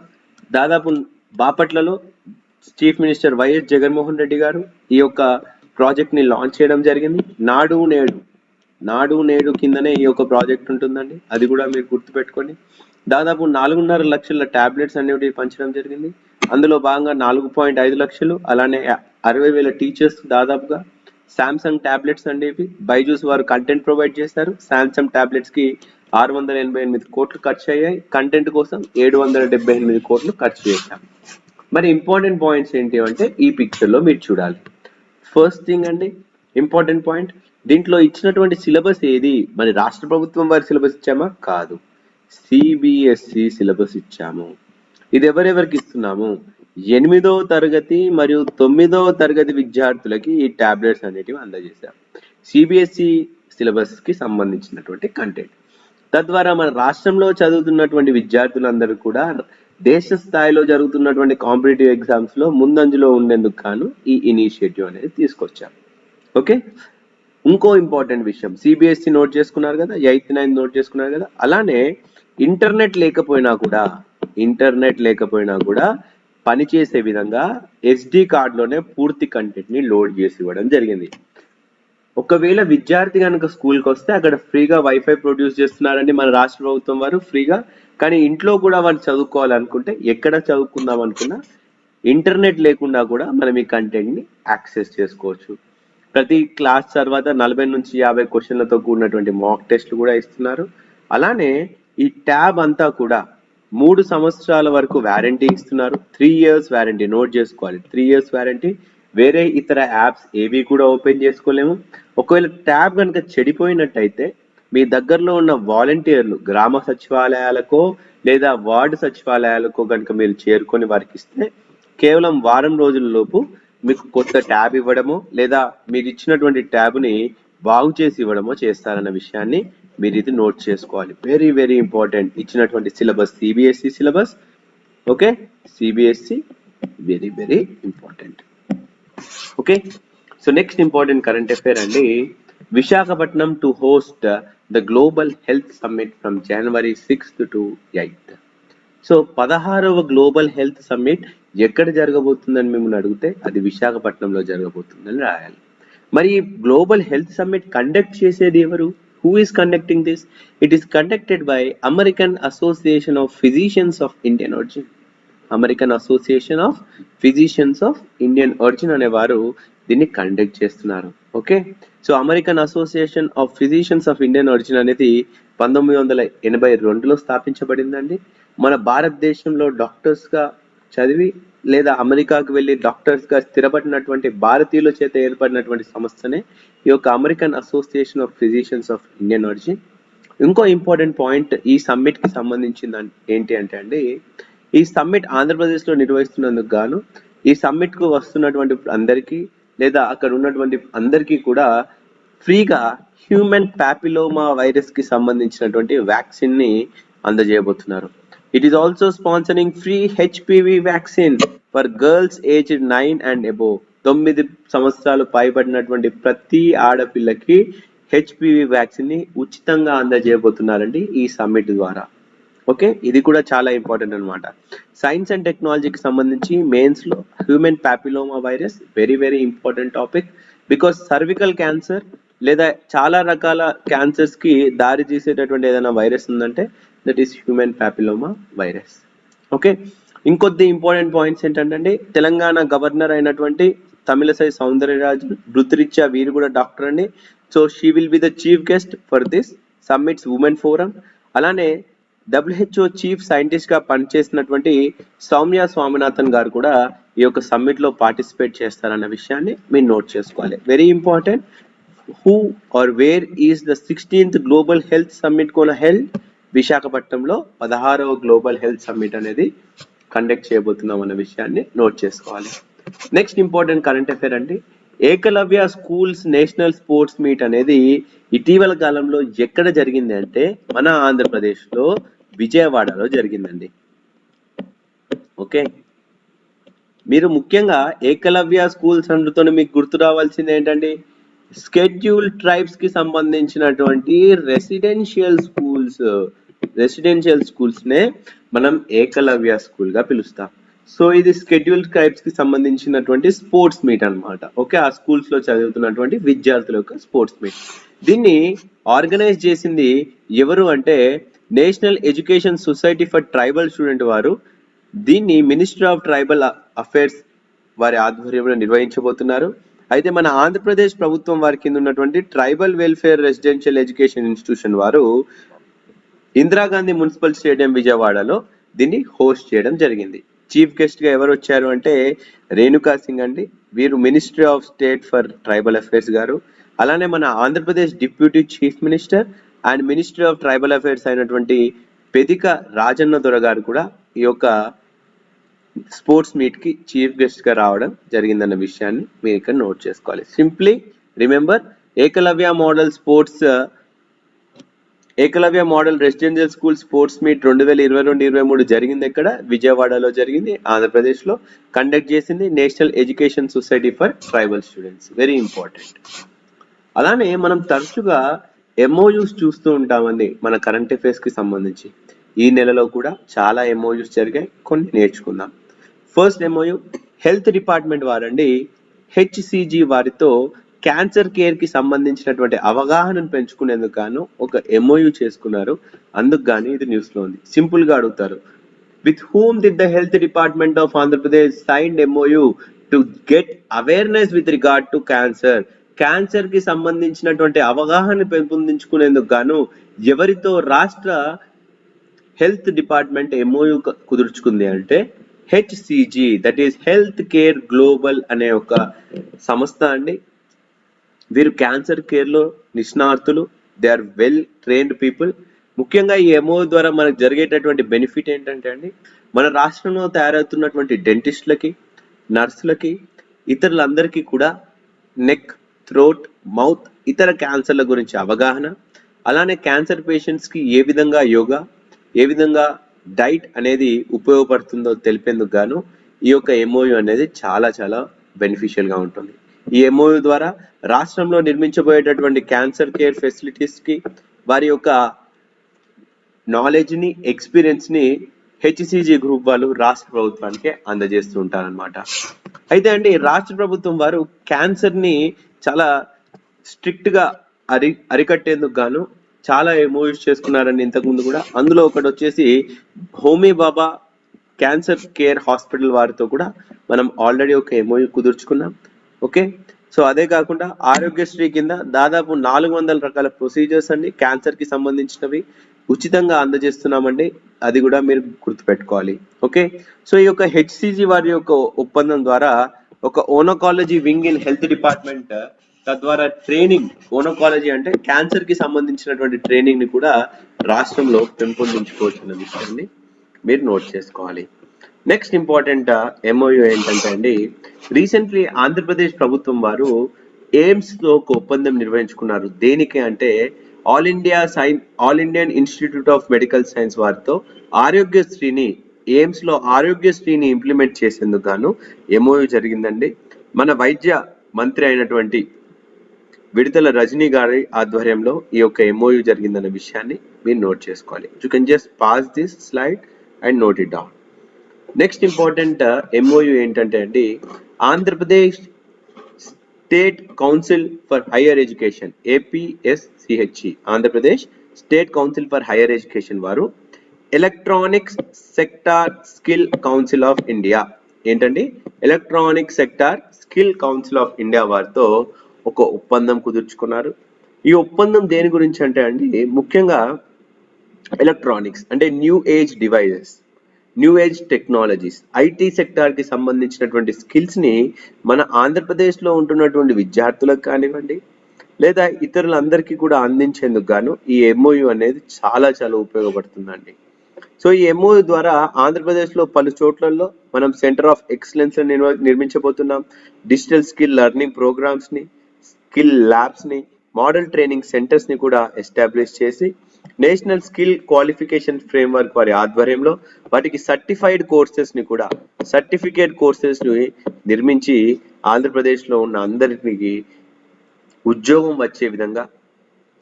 దాదాపు బాపట్లలో chief minister YS Jaganmohan Reddy గారు ఈ యొక్క ప్రాజెక్ట్ని లాంచ్ చేయడం జరిగింది. నాడు నేడు నాడు నేడు కిందనే ఈ యొక్క ప్రాజెక్ట్ ఉంటుందండి. అది కూడా మీరు గుర్తుపెట్టుకోండి దాదాపు నాలుగున్నర లక్షల టాబ్లెట్స్ అనేవి పంచడం జరిగింది. అందులో భాగంగా నాలుగు పాయింట్ ఐదు లక్షలు అలానే అరవై వేల టీచర్స్ దాదాపుగా శాంసంగ్ టాబ్లెట్స్ అనేవి బైజూస్ వారు కంటెంట్ ప్రొవైడ్ చేశారు. శాంసంగ్ టాబ్లెట్స్కి ఆరు వందల ఎనభై ఎనిమిది కోట్లు ఖర్చు అయ్యాయి. కంటెంట్ కోసం ఏడు వందల డెబ్బై ఎనిమిది కోట్లు ఖర్చు చేశాం. మరి ఇంపార్టెంట్ పాయింట్స్ ఏంటి అంటే ఈ పిక్చర్లో మీరు చూడాలి. ఫస్ట్ థింగ్ అండి ఇంపార్టెంట్ పాయింట్ దీంట్లో ఇచ్చినటువంటి సిలబస్ ఏది? మరి రాష్ట్ర ప్రభుత్వం వారి సిలబస్ ఇచ్చామా? కాదు. సిబిఎస్ఈ సిలబస్ ఇచ్చాము. ఇది ఎవరెవరికి ఇస్తున్నాము? ఎనిమిదో తరగతి మరియు తొమ్మిదో తరగతి విద్యార్థులకి ఈ టాబ్లెట్స్ అనేటివి అందజేశాం. సిబిఎస్ఈ సిలబస్కి సంబంధించినటువంటి కంటెంట్. తద్వారా మన రాష్ట్రంలో చదువుతున్నటువంటి విద్యార్థులందరూ కూడా దేశ స్థాయిలో జరుగుతున్నటువంటి కాంపిటేటివ్ ఎగ్జామ్స్లో ముందంజలో ఉండేందుకు గాను ఈ ఇనిషియేటివ్ అనేది తీసుకొచ్చాం ఓకే? ఇంకో ఇంపార్టెంట్ విషయం. సిబిఎస్ఈ నోట్ చేసుకున్నారు కదా ఎయిత్ నైన్త్ నోట్ చేసుకున్నారు కదా అలానే ఇంటర్నెట్ లేకపోయినా కూడా ఇంటర్నెట్ లేకపోయినా కూడా పనిచేసే విధంగా ఎస్డి కార్డులోనే పూర్తి కంటెంట్ని లోడ్ చేసి ఇవ్వడం జరిగింది. ఒకవేళ విద్యార్థి కనుక స్కూల్కి వస్తే అక్కడ ఫ్రీగా వైఫై ప్రొడ్యూస్ చేస్తున్నారండి మన రాష్ట్ర ప్రభుత్వం వారు ఫ్రీగా. కానీ ఇంట్లో కూడా వాళ్ళు చదువుకోవాలనుకుంటే ఎక్కడ చదువుకుందాం అనుకున్నా ఇంటర్నెట్ లేకుండా కూడా మనం ఈ కంటెంట్ని యాక్సెస్ చేసుకోవచ్చు. ప్రతి క్లాస్ తర్వాత నలభై నుంచి యాభై క్వశ్చన్లతో కూడినటువంటి మాక్ టెస్ట్లు కూడా ఇస్తున్నారు. అలానే ఈ ట్యాబ్ అంతా కూడా మూడు సంవత్సరాల వరకు వ్యారంటీ ఇస్తున్నారు. త్రీ ఇయర్స్ వ్యారంటీ నోట్ చేసుకోవాలి. త్రీ ఇయర్స్ వ్యారంటీ వేరే ఇతర యాప్స్ ఏవి కూడా ఓపెన్ చేసుకోలేము. ఒకవేళ ట్యాబ్ కనుక చెడిపోయినట్టయితే మీ దగ్గరలో ఉన్న వాలంటీర్లు గ్రామ సచివాలయాలకో లేదా వార్డు సచివాలయాలకో కనుక మీరు చేరుకొని వారికి ఇస్తే కేవలం వారం రోజుల లోపు మీకు కొత్త ట్యాబ్ ఇవ్వడము లేదా మీరు ఇచ్చినటువంటి ట్యాబ్ని బాగు చేసి ఇవ్వడమో చేస్తారన్న విషయాన్ని మీరు ఇది నోట్ చేసుకోవాలి. వెరీ వెరీ ఇంపార్టెంట్ ఇచ్చినటువంటి syllabus CBSE syllabus. Okay CBSE very very important okay so next important current affair అండి. Visakhapatnam to host the global health summit from January sixth to eighth so పదహారవ global health summit ఎక్కడ జరగబోతుందని మిమ్మల్ని అడిగితే అది విశాఖపట్నంలో జరగబోతుందని రాయాలి. మరి గ్లోబల్ హెల్త్ సమ్మిట్ కండక్ట్ చేసేది ఎవరు? Who is conducting this it is conducted by American association of physicians of Indian origin American association of physicians of Indian origin అనేవారు దీన్ని కండక్ట్ చేస్తున్నారు. Okay so American association of physicians of Indian origin అనేది పంతొమ్మిది వందల ఎనభై రెండులో స్థాపించబడిందండి. మన భారతదేశంలో డాక్టర్స్గా చదివి లేదా అమెరికాకు వెళ్ళి డాక్టర్స్గా స్థిరపడినటువంటి భారతీయుల చేత ఏర్పడినటువంటి సంస్థనే ఈ యొక్క American association of physicians of Indian origin ఇంకో ఇంపార్టెంట్ పాయింట్ ఈ సమ్మిట్కి సంబంధించింది ఏంటి అంటే అండి ఈ సమ్మిట్ ఆంధ్రప్రదేశ్లో నిర్వహిస్తున్నందుకు గాను ఈ సమ్మిట్కు వస్తున్నటువంటి అందరికీ లేదా అక్కడ ఉన్నటువంటి అందరికీ కూడా ఫ్రీగా హ్యూమన్ ప్యాపిలోమా వైరస్కి సంబంధించినటువంటి వ్యాక్సిన్ని అందజేయబోతున్నారు. It is also sponsoring free HPV vaccine for girls aged nine and above. తొమ్మిది సంవత్సరాలు పైబడినటువంటి ప్రతి ఆడపిల్లకి హెచ్పివి వ్యాక్సిన్ని ఉచితంగా అందజేయబోతున్నారండి ఈ సమ్మిట్ ద్వారా. ఓకే ఇది కూడా చాలా ఇంపార్టెంట్ అన్నమాట. సైన్స్ అండ్ టెక్నాలజీకి సంబంధించి మెయిన్స్లో human papilloma virus very very important topic because cervical cancer లేదా చాలా రకాల క్యాన్సర్స్కి దారి తీసేటటువంటి ఏదైనా వైరస్ ఉందంటే that is human papilloma virus okay ఇంకొద్ది ఇంపార్టెంట్ పాయింట్స్ ఏంటంటే తెలంగాణ గవర్నర్ అయినటువంటి తమిళసై సౌందర్యరాజు వృత్తిరీత్యా వీరు కూడా డాక్టర్ అండి. So she will be the chief guest for this summits women forum అలానే డబ్ల్యూహెచ్ఓ చీఫ్ సైంటిస్ట్గా పనిచేసినటువంటి సౌమ్య స్వామినాథన్ గారు కూడా ఈ యొక్క సమ్మిట్లో పార్టిసిపేట్ చేస్తారన్న విషయాన్ని మీరు నోట్ చేసుకోవాలి. Very important who are where is the sixteenth global health summit Kona health విశాఖపట్నంలో పదహారవ గ్లోబల్ హెల్త్ సమ్మిట్ అనేది కండక్ట్ చేయబోతున్నాం అన్న విషయాన్ని నోట్ చేసుకోవాలి. నెక్స్ట్ ఇంపార్టెంట్ కరెంట్ అఫైర్ అండి. Ekalavya schools national sports meet అనేది ఇటీవల కాలంలో ఎక్కడ జరిగింది అంటే మన ఆంధ్రప్రదేశ్లో విజయవాడలో జరిగిందండి. ఓకే మీరు ముఖ్యంగా ఏకలవ్య స్కూల్స్ అందుతో మీకు గుర్తు రావాల్సింది ఏంటండి? స్కెడ్యూల్ ట్రైబ్స్కి సంబంధించినటువంటి రెసిడెన్షియల్ స్కూల్స్ రెసిడెన్షియల్ స్కూల్స్ నే మనం ఏకలవ్య స్కూల్గా పిలుస్తాం. సో ఇది స్కెడ్యూల్ ట్రైబ్స్కి సంబంధించినటువంటి స్పోర్ట్స్ మీట్ అన్నమాట. ఓకే ఆ స్కూల్స్లో చదువుతున్నటువంటి విద్యార్థుల యొక్క స్పోర్ట్స్ మీట్ దీన్ని ఆర్గనైజ్ చేసింది ఎవరు అంటే national education society for tribal student వారు. దీన్ని మినిస్టర్ ఆఫ్ ట్రైబల్ అఫైర్స్ వారి ఆధ్వర్యంలో నిర్వహించబోతున్నారు. అయితే మన ఆంధ్రప్రదేశ్ ప్రభుత్వం వారి కింద ఉన్నటువంటి tribal welfare residential education institution వారు ఇందిరాగాంధీ మున్సిపల్ స్టేడియం విజయవాడలో దీన్ని హోస్ట్ చేయడం జరిగింది. చీఫ్ గెస్ట్గా ఎవరు వచ్చారు అంటే రేణుకా సింగ్ అండి. వీరు ministry of state for tribal affairs గారు. అలానే మన Andhra Pradesh deputy chief minister and ministry of tribal affairs అయినటువంటి పెదిక రాజన్న దొర గారు కూడా ఈ యొక్క స్పోర్ట్స్ మీట్కి చీఫ్ గెస్ట్గా రావడం జరిగిందన్న విషయాన్ని మీరు ఇక్కడ నోట్ చేసుకోవాలి. Simply remember Ekalavya model sports Ekalavya model residential school sports meet రెండు వేల ఇరవై రెండు ఇరవై మూడు జరిగింది ఎక్కడ? విజయవాడలో జరిగింది ఆంధ్రప్రదేశ్లో కండక్ట్ చేసింది national education society for tribal students very important అలానే మనం తరచుగా ఎంఓయూస్ చూస్తూ ఉంటామండి మన కరెంట్ అఫైర్స్కి సంబంధించి. ఈ నెలలో కూడా చాలా ఎంఓయూస్ జరిగాయి కొన్ని నేర్చుకుందాం. ఫస్ట్ ఎంఓయు హెల్త్ డిపార్ట్మెంట్ వారండి హెచ్సిజి వారితో క్యాన్సర్ కేర్కి సంబంధించినటువంటి అవగాహనను పెంచుకునేందుకు గాను ఒక ఎంఓయు చేసుకున్నారు. అందుకు గాని ఇది న్యూస్లో ఉంది. సింపుల్గా అడుగుతారు. With whom did the health department of Andhra Pradesh signed MOU to get awareness with regard to cancer. క్యాన్సర్కి సంబంధించినటువంటి అవగాహన పెంపొందించుకునేందుకు గాను ఎవరితో రాష్ట్ర హెల్త్ డిపార్ట్మెంట్ ఎంఓయు కుదుర్చుకుంది అంటే HCG that is health care global అనే ఒక సంస్థ అండి. వీరు క్యాన్సర్ కేర్లో నిష్ణాతులు they are well trained people ముఖ్యంగా ఈ ఎంఓ ద్వారా మనకు జరిగేటటువంటి బెనిఫిట్ ఏంటంటే అండి మన రాష్ట్రంలో తయారవుతున్నటువంటి డెంటిస్టులకి నర్సులకి ఇతరులందరికీ కూడా నెక్ థ్రోట్ మౌత్ ఇతర క్యాన్సర్ల గురించి అవగాహన అలానే క్యాన్సర్ పేషెంట్స్కి ఏ విధంగా యోగా ఏ విధంగా డైట్ అనేది ఉపయోగపడుతుందో తెలిపేందుకు గాను ఈ యొక్క ఎంఓయు అనేది చాలా చాలా బెనిఫిషియల్గా ఉంటుంది. ఈ ఎంఓయు ద్వారా రాష్ట్రంలో నిర్మించబోయేటటువంటి క్యాన్సర్ కేర్ ఫెసిలిటీస్కి వారి యొక్క నాలెడ్జ్ని ఎక్స్పీరియన్స్ని హెచ్సిజి గ్రూప్ వాళ్ళు రాష్ట్ర ప్రభుత్వానికి అందజేస్తూ ఉంటారన్నమాట. అయితే అండి రాష్ట్ర ప్రభుత్వం వారు క్యాన్సర్ని చాలా స్ట్రిక్ట్గా అరి అరికట్టేందుకు గాను చాలా మూవీస్ చేసుకున్నారండి ఇంతకుముందు కూడా. అందులో ఒకటి వచ్చేసి Homi Bhabha cancer care hospital వారితో కూడా మనం ఆల్రెడీ ఒక ఎంఓయూ కుదుర్చుకున్నాం. ఓకే? సో అదే కాకుండా ఆరోగ్యశ్రీ కింద దాదాపు నాలుగు వందల రకాల ప్రొసీజర్స్ అండి. క్యాన్సర్కి సంబంధించినవి ఉచితంగా అందజేస్తున్నామండి. అది కూడా మీరు గుర్తుపెట్టుకోవాలి. ఓకే? సో ఈ యొక్క హెచ్సిజి వారి యొక్క ఒప్పందం ద్వారా ఒక oncology wing in health department తద్వారా ట్రైనింగ్ ఓనోకాలజీ అంటే క్యాన్సర్కి సంబంధించినటువంటి ట్రైనింగ్ని కూడా రాష్ట్రంలో పెంపొందించుకోవచ్చు అన్న విషయాన్ని మీరు నోట్ చేసుకోవాలి. నెక్స్ట్ ఇంపార్టెంట్ ఎంఓయు ఏంటంటే అండి రీసెంట్లీ ఆంధ్రప్రదేశ్ ప్రభుత్వం వారు ఎయిమ్స్తో ఒక ఒప్పందం నిర్వహించుకున్నారు. దేనికి అంటే all India sign all Indian institute of medical science వారితో ఆరోగ్యశ్రీని ఎయిమ్స్లో ఆరోగ్యశ్రీని ఇంప్లిమెంట్ చేసేందుకు గాను ఎంఓయూ జరిగిందండి. మన వైద్య మంత్రి అయినటువంటి విడుదల రజనీ గారి ఆధ్వర్యంలో ఈ యొక్క ఎంఓయు జరిగిందన్న విషయాన్ని మీరు నోట్ చేసుకోవాలి. You can just pass this slide and note it down next important MOU ఏంటంటే అండి Andhra Pradesh state council for higher education APSCHE Andhra Pradesh state council for higher education వారు electronics sector skill council of India ఏంటండి? Electronic sector skill council of India వారితో ఒక ఒప్పందం కుదుర్చుకున్నారు. ఈ ఒప్పందం దేని గురించి అంటే అండి ముఖ్యంగా ఎలక్ట్రానిక్స్ అంటే new age devices new age technologies IT సెక్టార్కి సంబంధించినటువంటి స్కిల్స్ని మన ఆంధ్రప్రదేశ్లో ఉంటున్నటువంటి విద్యార్థులకు కానివ్వండి లేదా ఇతరులందరికీ కూడా అందించేందుకు గాను ఈ ఎంఓయు అనేది చాలా చాలా ఉపయోగపడుతుందండి. సో ఈ ఎంఓయు ద్వారా ఆంధ్రప్రదేశ్లో పలు చోట్లలో మనం సెంటర్ ఆఫ్ ఎక్సలెన్స్ నిర్మించబోతున్నాం. డిజిటల్ స్కిల్ లెర్నింగ్ ప్రోగ్రామ్స్ని స్కిల్ ల్యాబ్స్ని మోడల్ ట్రైనింగ్ సెంటర్స్ని కూడా ఎస్టాబ్లిష్ చేసి నేషనల్ స్కిల్ క్వాలిఫికేషన్ ఫ్రేమ్వర్క్ వారి ఆధ్వర్యంలో వాటికి సర్టిఫైడ్ కోర్సెస్ని కూడా సర్టిఫికేట్ కోర్సెస్ని నిర్మించి ఆంధ్రప్రదేశ్లో ఉన్న అందరికి ఉద్యోగం వచ్చే విధంగా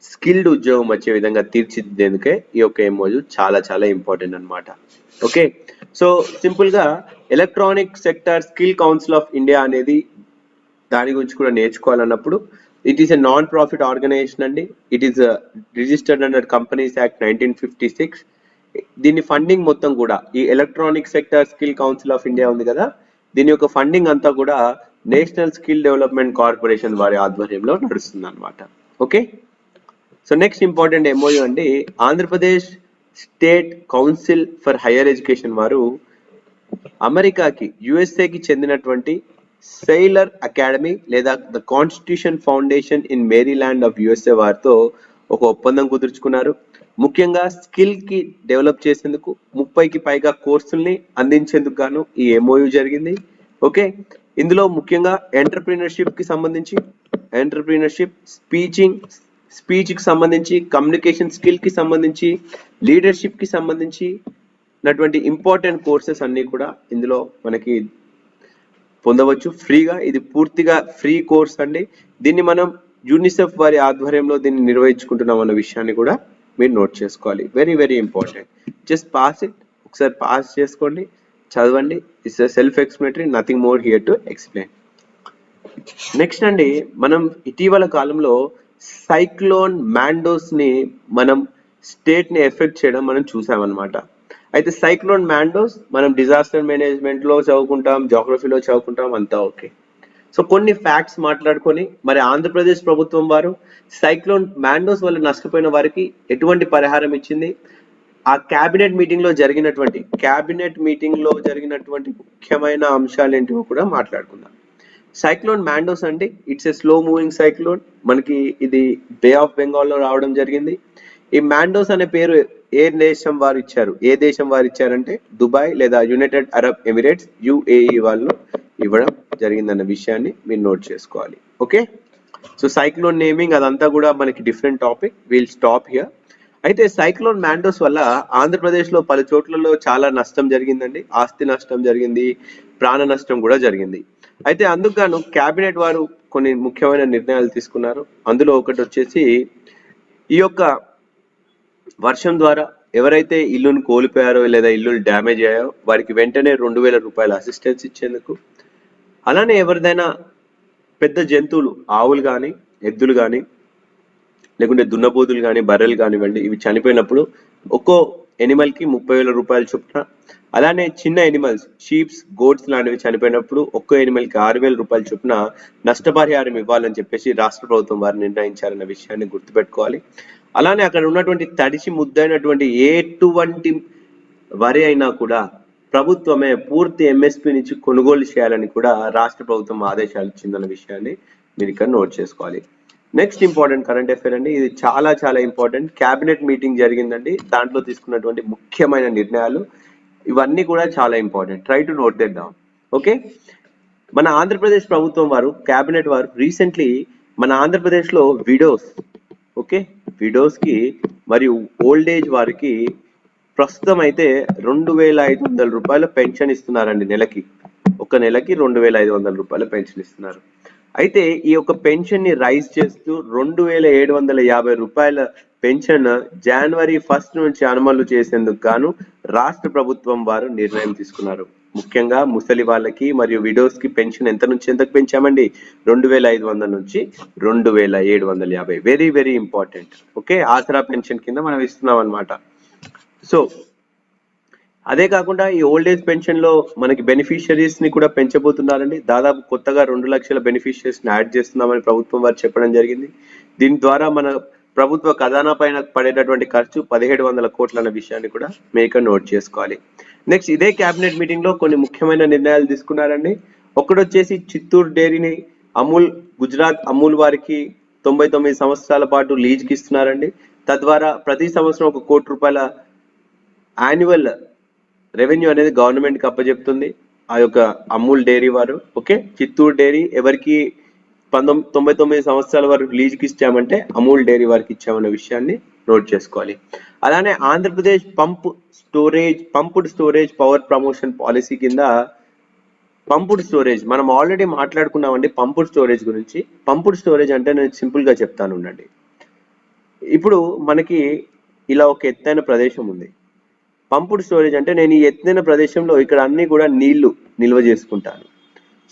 స్కిల్డ్ ఉద్యోగం వచ్చే విధంగా తీర్చిదిద్దేందుకే ఈ యొక్క ఎంఓయు చాలా చాలా ఇంపార్టెంట్ అన్నమాట. ఓకే? సో సింపుల్గా electronic sector skill council of India అనేది దాని గురించి కూడా నేర్చుకోవాలన్నప్పుడు it is a non profit organisation అండి. It is registered under companies act nineteen fifty six దీని ఫండింగ్ మొత్తం కూడా ఈ electronic sector skill council of India ఉంది కదా దీని యొక్క ఫండింగ్ అంతా కూడా నేషనల్ స్కిల్ డెవలప్మెంట్ కార్పొరేషన్ వారి ఆధ్వర్యంలో నడుస్తుంది అనమాట okay so next important MOU అండి Andhra Pradesh state council for higher education వారు అమెరికాకి యుఎస్ఏకి చెందినటువంటి సెయిలర్ అకాడమీ లేదా the constitution foundation in Maryland of USA వారితో ఒక ఒప్పందం కుదుర్చుకున్నారు. ముఖ్యంగా స్కిల్కి డెవలప్ చేసేందుకు ముప్పైకి పైగా కోర్సుల్ని అందించేందుకు గాను ఈ ఎంఓయు జరిగింది. ఓకే? ఇందులో ముఖ్యంగా ఎంటర్ప్రీనర్షిప్కి సంబంధించి ఎంటర్ప్రీనర్షిప్ స్పీచింగ్ స్పీచ్కి సంబంధించి కమ్యూనికేషన్ స్కిల్కి సంబంధించి లీడర్షిప్కి సంబంధించి నటువంటి ఇంపార్టెంట్ కోర్సెస్ అన్నీ కూడా ఇందులో మనకి పొందవచ్చు. ఫ్రీగా ఇది పూర్తిగా ఫ్రీ కోర్స్ అండి. దీన్ని మనం యూనిసెఫ్ వారి ఆధ్వర్యంలో దీన్ని నిర్వహించుకుంటున్నాం అన్న విషయాన్ని కూడా మీరు నోట్ చేసుకోవాలి. Very very important just pass it ఒకసారి పాస్ చేసుకోండి. చదవండి. It's self explanatory nothing more here to explain next అండి మనం ఇటీవల కాలంలో సైక్లోన్ మ్యాండోస్ని మనం స్టేట్ని ఎఫెక్ట్ చేయడం మనం చూసామన్నమాట. అయితే సైక్లోన్ మ్యాండోస్ మనం డిజాస్టర్ మేనేజ్మెంట్లో చదువుకుంటాం జాగ్రఫీలో చదువుకుంటాం అంతా ఓకే. సో కొన్ని ఫ్యాక్ట్స్ మాట్లాడుకొని మరి ఆంధ్రప్రదేశ్ ప్రభుత్వం వారు సైక్లోన్ మ్యాండోస్ వల్ల నష్టపోయిన వారికి ఎటువంటి పరిహారం ఇచ్చింది? ఆ క్యాబినెట్ మీటింగ్లో జరిగినటువంటి క్యాబినెట్ మీటింగ్లో జరిగినటువంటి ముఖ్యమైన అంశాలు ఏంటివో కూడా మాట్లాడుకుందాం. సైక్లోన్ మ్యాండోస్ అంటే it's a slow moving cyclone. మనకి ఇది బే ఆఫ్ బెంగాల్లో రావడం జరిగింది. ఈ మ్యాండోస్ అనే పేరు ఏ దేశం వారు ఇచ్చారు? ఏ దేశం వారు ఇచ్చారంటే దుబాయ్ లేదా యునైటెడ్ అరబ్ ఎమిరేట్స్ యుఏఈ వాళ్ళు ఇవ్వడం జరిగిందన్న విషయాన్ని మీరు నోట్ చేసుకోవాలి. ఓకే? సో సైక్లోన్ నేమింగ్ అదంతా కూడా మనకి different topic. Will stop here అయితే సైక్లోన్ మ్యాండోస్ వల్ల ఆంధ్రప్రదేశ్లో పలు చోట్లలో చాలా నష్టం జరిగిందండి. ఆస్తి నష్టం జరిగింది ప్రాణ నష్టం కూడా జరిగింది. అయితే అందుకు క్యాబినెట్ కేబినెట్ వారు కొన్ని ముఖ్యమైన నిర్ణయాలు తీసుకున్నారు. అందులో ఒకటి వచ్చేసి ఈ యొక్క వర్షం ద్వారా ఎవరైతే ఇల్లును కోల్పోయారో లేదా ఇల్లులు డ్యామేజ్ అయ్యాయో వారికి వెంటనే రెండు వేల రూపాయల అసిస్టెన్స్ ఇచ్చేందుకు. అలానే ఎవరిదైనా పెద్ద జంతువులు ఆవులు కానీ ఎద్దులు కానీ లేకుంటే దున్నపోతులు కానీ బర్రెలు కానివ్వండి ఇవి చనిపోయినప్పుడు ఒక్కో ఎనిమల్కి ముప్పై వేల రూపాయలు చొప్పున. అలానే చిన్న ఎనిమల్స్ షీప్స్ గోడ్స్ లాంటివి చనిపోయినప్పుడు ఒక్కో ఎనిమల్కి ఆరు వేల రూపాయల చొప్పున నష్టపరిహారం ఇవ్వాలని చెప్పేసి రాష్ట్ర ప్రభుత్వం వారు నిర్ణయించారన్న విషయాన్ని గుర్తుపెట్టుకోవాలి. అలానే అక్కడ ఉన్నటువంటి తడిసి ముద్దైనటువంటి ఎటువంటి వరి అయినా కూడా ప్రభుత్వమే పూర్తి ఎంఎస్పి నుంచి కొనుగోలు చేయాలని కూడా రాష్ట్ర ప్రభుత్వం ఆదేశాలు ఇచ్చిందన్న విషయాన్ని మీరు ఇక్కడ నోట్ చేసుకోవాలి. నెక్స్ట్ ఇంపార్టెంట్ కరెంట్ అఫేర్ అండి. ఇది చాలా చాలా ఇంపార్టెంట్ క్యాబినెట్ మీటింగ్ జరిగిందండి. దాంట్లో తీసుకున్నటువంటి ముఖ్యమైన నిర్ణయాలు. ఇవన్నీ కూడా చాలా important try to note that down okay మన ఆంధ్రప్రదేశ్ ప్రభుత్వం వారు క్యాబినెట్ వారు రీసెంట్లీ మన ఆంధ్రప్రదేశ్లో విడోస్ ఓకే? విడోస్కి మరియు ఓల్డ్ ఏజ్ వారికి ప్రస్తుతం అయితే రెండు వేల ఐదు వందల రూపాయల పెన్షన్ ఇస్తున్నారండి నెలకి. ఒక నెలకి రెండు వేల ఐదు వందల రూపాయల పెన్షన్ ఇస్తున్నారు. అయితే ఈ యొక్క పెన్షన్ని రైజ్ చేస్తూ రెండు వేల ఏడు వందల యాభై రూపాయల పెన్షన్ జనవరి ఫస్ట్ నుంచి అమలు చేసేందుకు గాను రాష్ట్ర ప్రభుత్వం వారు నిర్ణయం తీసుకున్నారు. ముఖ్యంగా ముసలి వాళ్ళకి మరియు విడోస్కి పెన్షన్ ఎంత నుంచి ఎంతకు పెంచామండి? రెండు వేల ఐదు వందల నుంచి రెండు వేల ఏడు వందల యాభై. Very very important okay Asara pension కింద మనం ఇస్తున్నాం అనమాట సో అదే కాకుండా ఈ ఓల్డ్ ఏజ్ పెన్షన్లో మనకి బెనిఫిషియరీస్ని కూడా పెంచబోతున్నారండి. దాదాపు కొత్తగా రెండు లక్షల బెనిఫిషియరీస్ని యాడ్ చేస్తున్నామని ప్రభుత్వం వారు చెప్పడం జరిగింది. దీని ద్వారా మన ప్రభుత్వ ఖజానా పైన పడేటటువంటి ఖర్చు పదిహేడు వందల కోట్ల అన్న విషయాన్ని కూడా మేక నోట్ చేసుకోవాలి. నెక్స్ట్ ఇదే కేబినెట్ మీటింగ్లో కొన్ని ముఖ్యమైన నిర్ణయాలు తీసుకున్నారండి. ఒకటొచ్చేసి చిత్తూరు డైరీని అమూల్ గుజరాత్ అమూల్ వారికి తొంభై తొమ్మిది సంవత్సరాల పాటు లీజ్కి ఇస్తున్నారండి. తద్వారా ప్రతి సంవత్సరం ఒక కోటి రూపాయల యాన్యువల్ రెవెన్యూ అనేది గవర్నమెంట్కి అప్పచెప్తుంది ఆ యొక్క అమూల్ డైరీ వారు ఓకే? చిత్తూరు డైరీ ఎవరికి పంతొమ్మిది తొంభై తొమ్మిది సంవత్సరాల వరకు లీజుకి ఇచ్చామంటే అమూల్ డైరీ వారికి ఇచ్చామన్న విషయాన్ని నోట్ చేసుకోవాలి. అలానే Andhra Pradesh pump storage pumped storage power promotion policy కింద పంపుడ్ స్టోరేజ్ మనం ఆల్రెడీ మాట్లాడుకున్నామండి పంపుడ్ స్టోరేజ్ గురించి. పంపుడ్ స్టోరేజ్ అంటే నేను సింపుల్గా చెప్తాను ఉండండి. ఇప్పుడు మనకి ఇలా ఒక ఎత్తైన ప్రదేశం ఉంది. పంపుడ్ స్టోరేజ్ అంటే నేను ఈ ఎత్తైన ప్రదేశంలో ఇక్కడ అన్ని కూడా నీళ్ళు నిల్వ చేసుకుంటాను.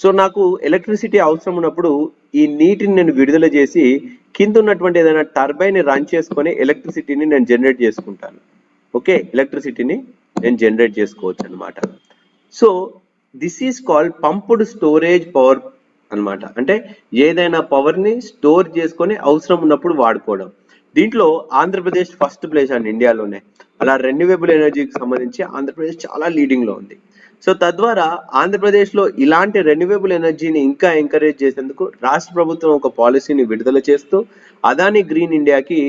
సో నాకు ఎలక్ట్రిసిటీ అవసరం ఉన్నప్పుడు ఈ నీటిని నేను విడుదల చేసి కింద ఉన్నటువంటి ఏదైనా టర్బైన్ రన్ చేసుకొని ఎలక్ట్రిసిటీని నేను జనరేట్ చేసుకుంటాను. ఓకే ఎలక్ట్రిసిటీని నేను జనరేట్ చేసుకోవచ్చు అనమాట so this is called pumped storage power అన్నమాట. అంటే ఏదైనా పవర్ని స్టోర్ చేసుకొని అవసరం ఉన్నప్పుడు వాడుకోవడం. దీంట్లో ఆంధ్రప్రదేశ్ ఫస్ట్ ప్లేస్ అండి ఇండియాలోనే. అలా రెన్యూవబుల్ ఎనర్జీకి సంబంధించి ఆంధ్రప్రదేశ్ చాలా లీడింగ్లో ఉంది. సో తద్వారా ఆంధ్రప్రదేశ్లో ఇలాంటి రెన్యూవబుల్ ఎనర్జీని ఇంకా ఎంకరేజ్ చేసేందుకు రాష్ట్ర ప్రభుత్వం ఒక పాలసీని విడుదల చేస్తూ అదాని గ్రీన్ ఇండియాకి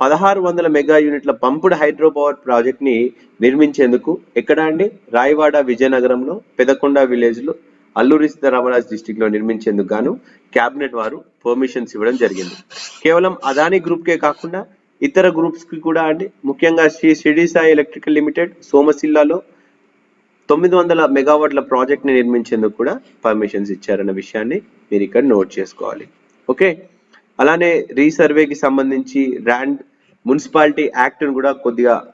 పదహారు వందల మెగా యూనిట్ల పంపుడ్ హైడ్రో పవర్ ప్రాజెక్ట్ని నిర్మించేందుకు ఎక్కడ అండి? రాయవాడ విజయనగరంలో పెదకొండ విలేజ్లో అల్లూరి సీతారామరాజు డిస్టిక్లో నిర్మించేందుకు గాను కేబినెట్ వారు పర్మిషన్స్ ఇవ్వడం జరిగింది. కేవలం అదాని గ్రూప్ కే కాకుండా ఇతర గ్రూప్స్కి కూడా అండి. ముఖ్యంగా శ్రీ షిరిడి సాయి ఎలక్ట్రికల్ లిమిటెడ్ సోమశిల్లాలో తొమ్మిది వందల మెగావాట్ల ప్రాజెక్ట్ని నిర్మించేందుకు కూడా పర్మిషన్స్ ఇచ్చారన్న విషయాన్ని మీరు ఇక్కడ నోట్ చేసుకోవాలి. ఓకే? అలానే రీసర్వేకి సంబంధించి ర్యాండ్ మున్సిపాలిటీ యాక్ట్ను కూడా కొద్దిగా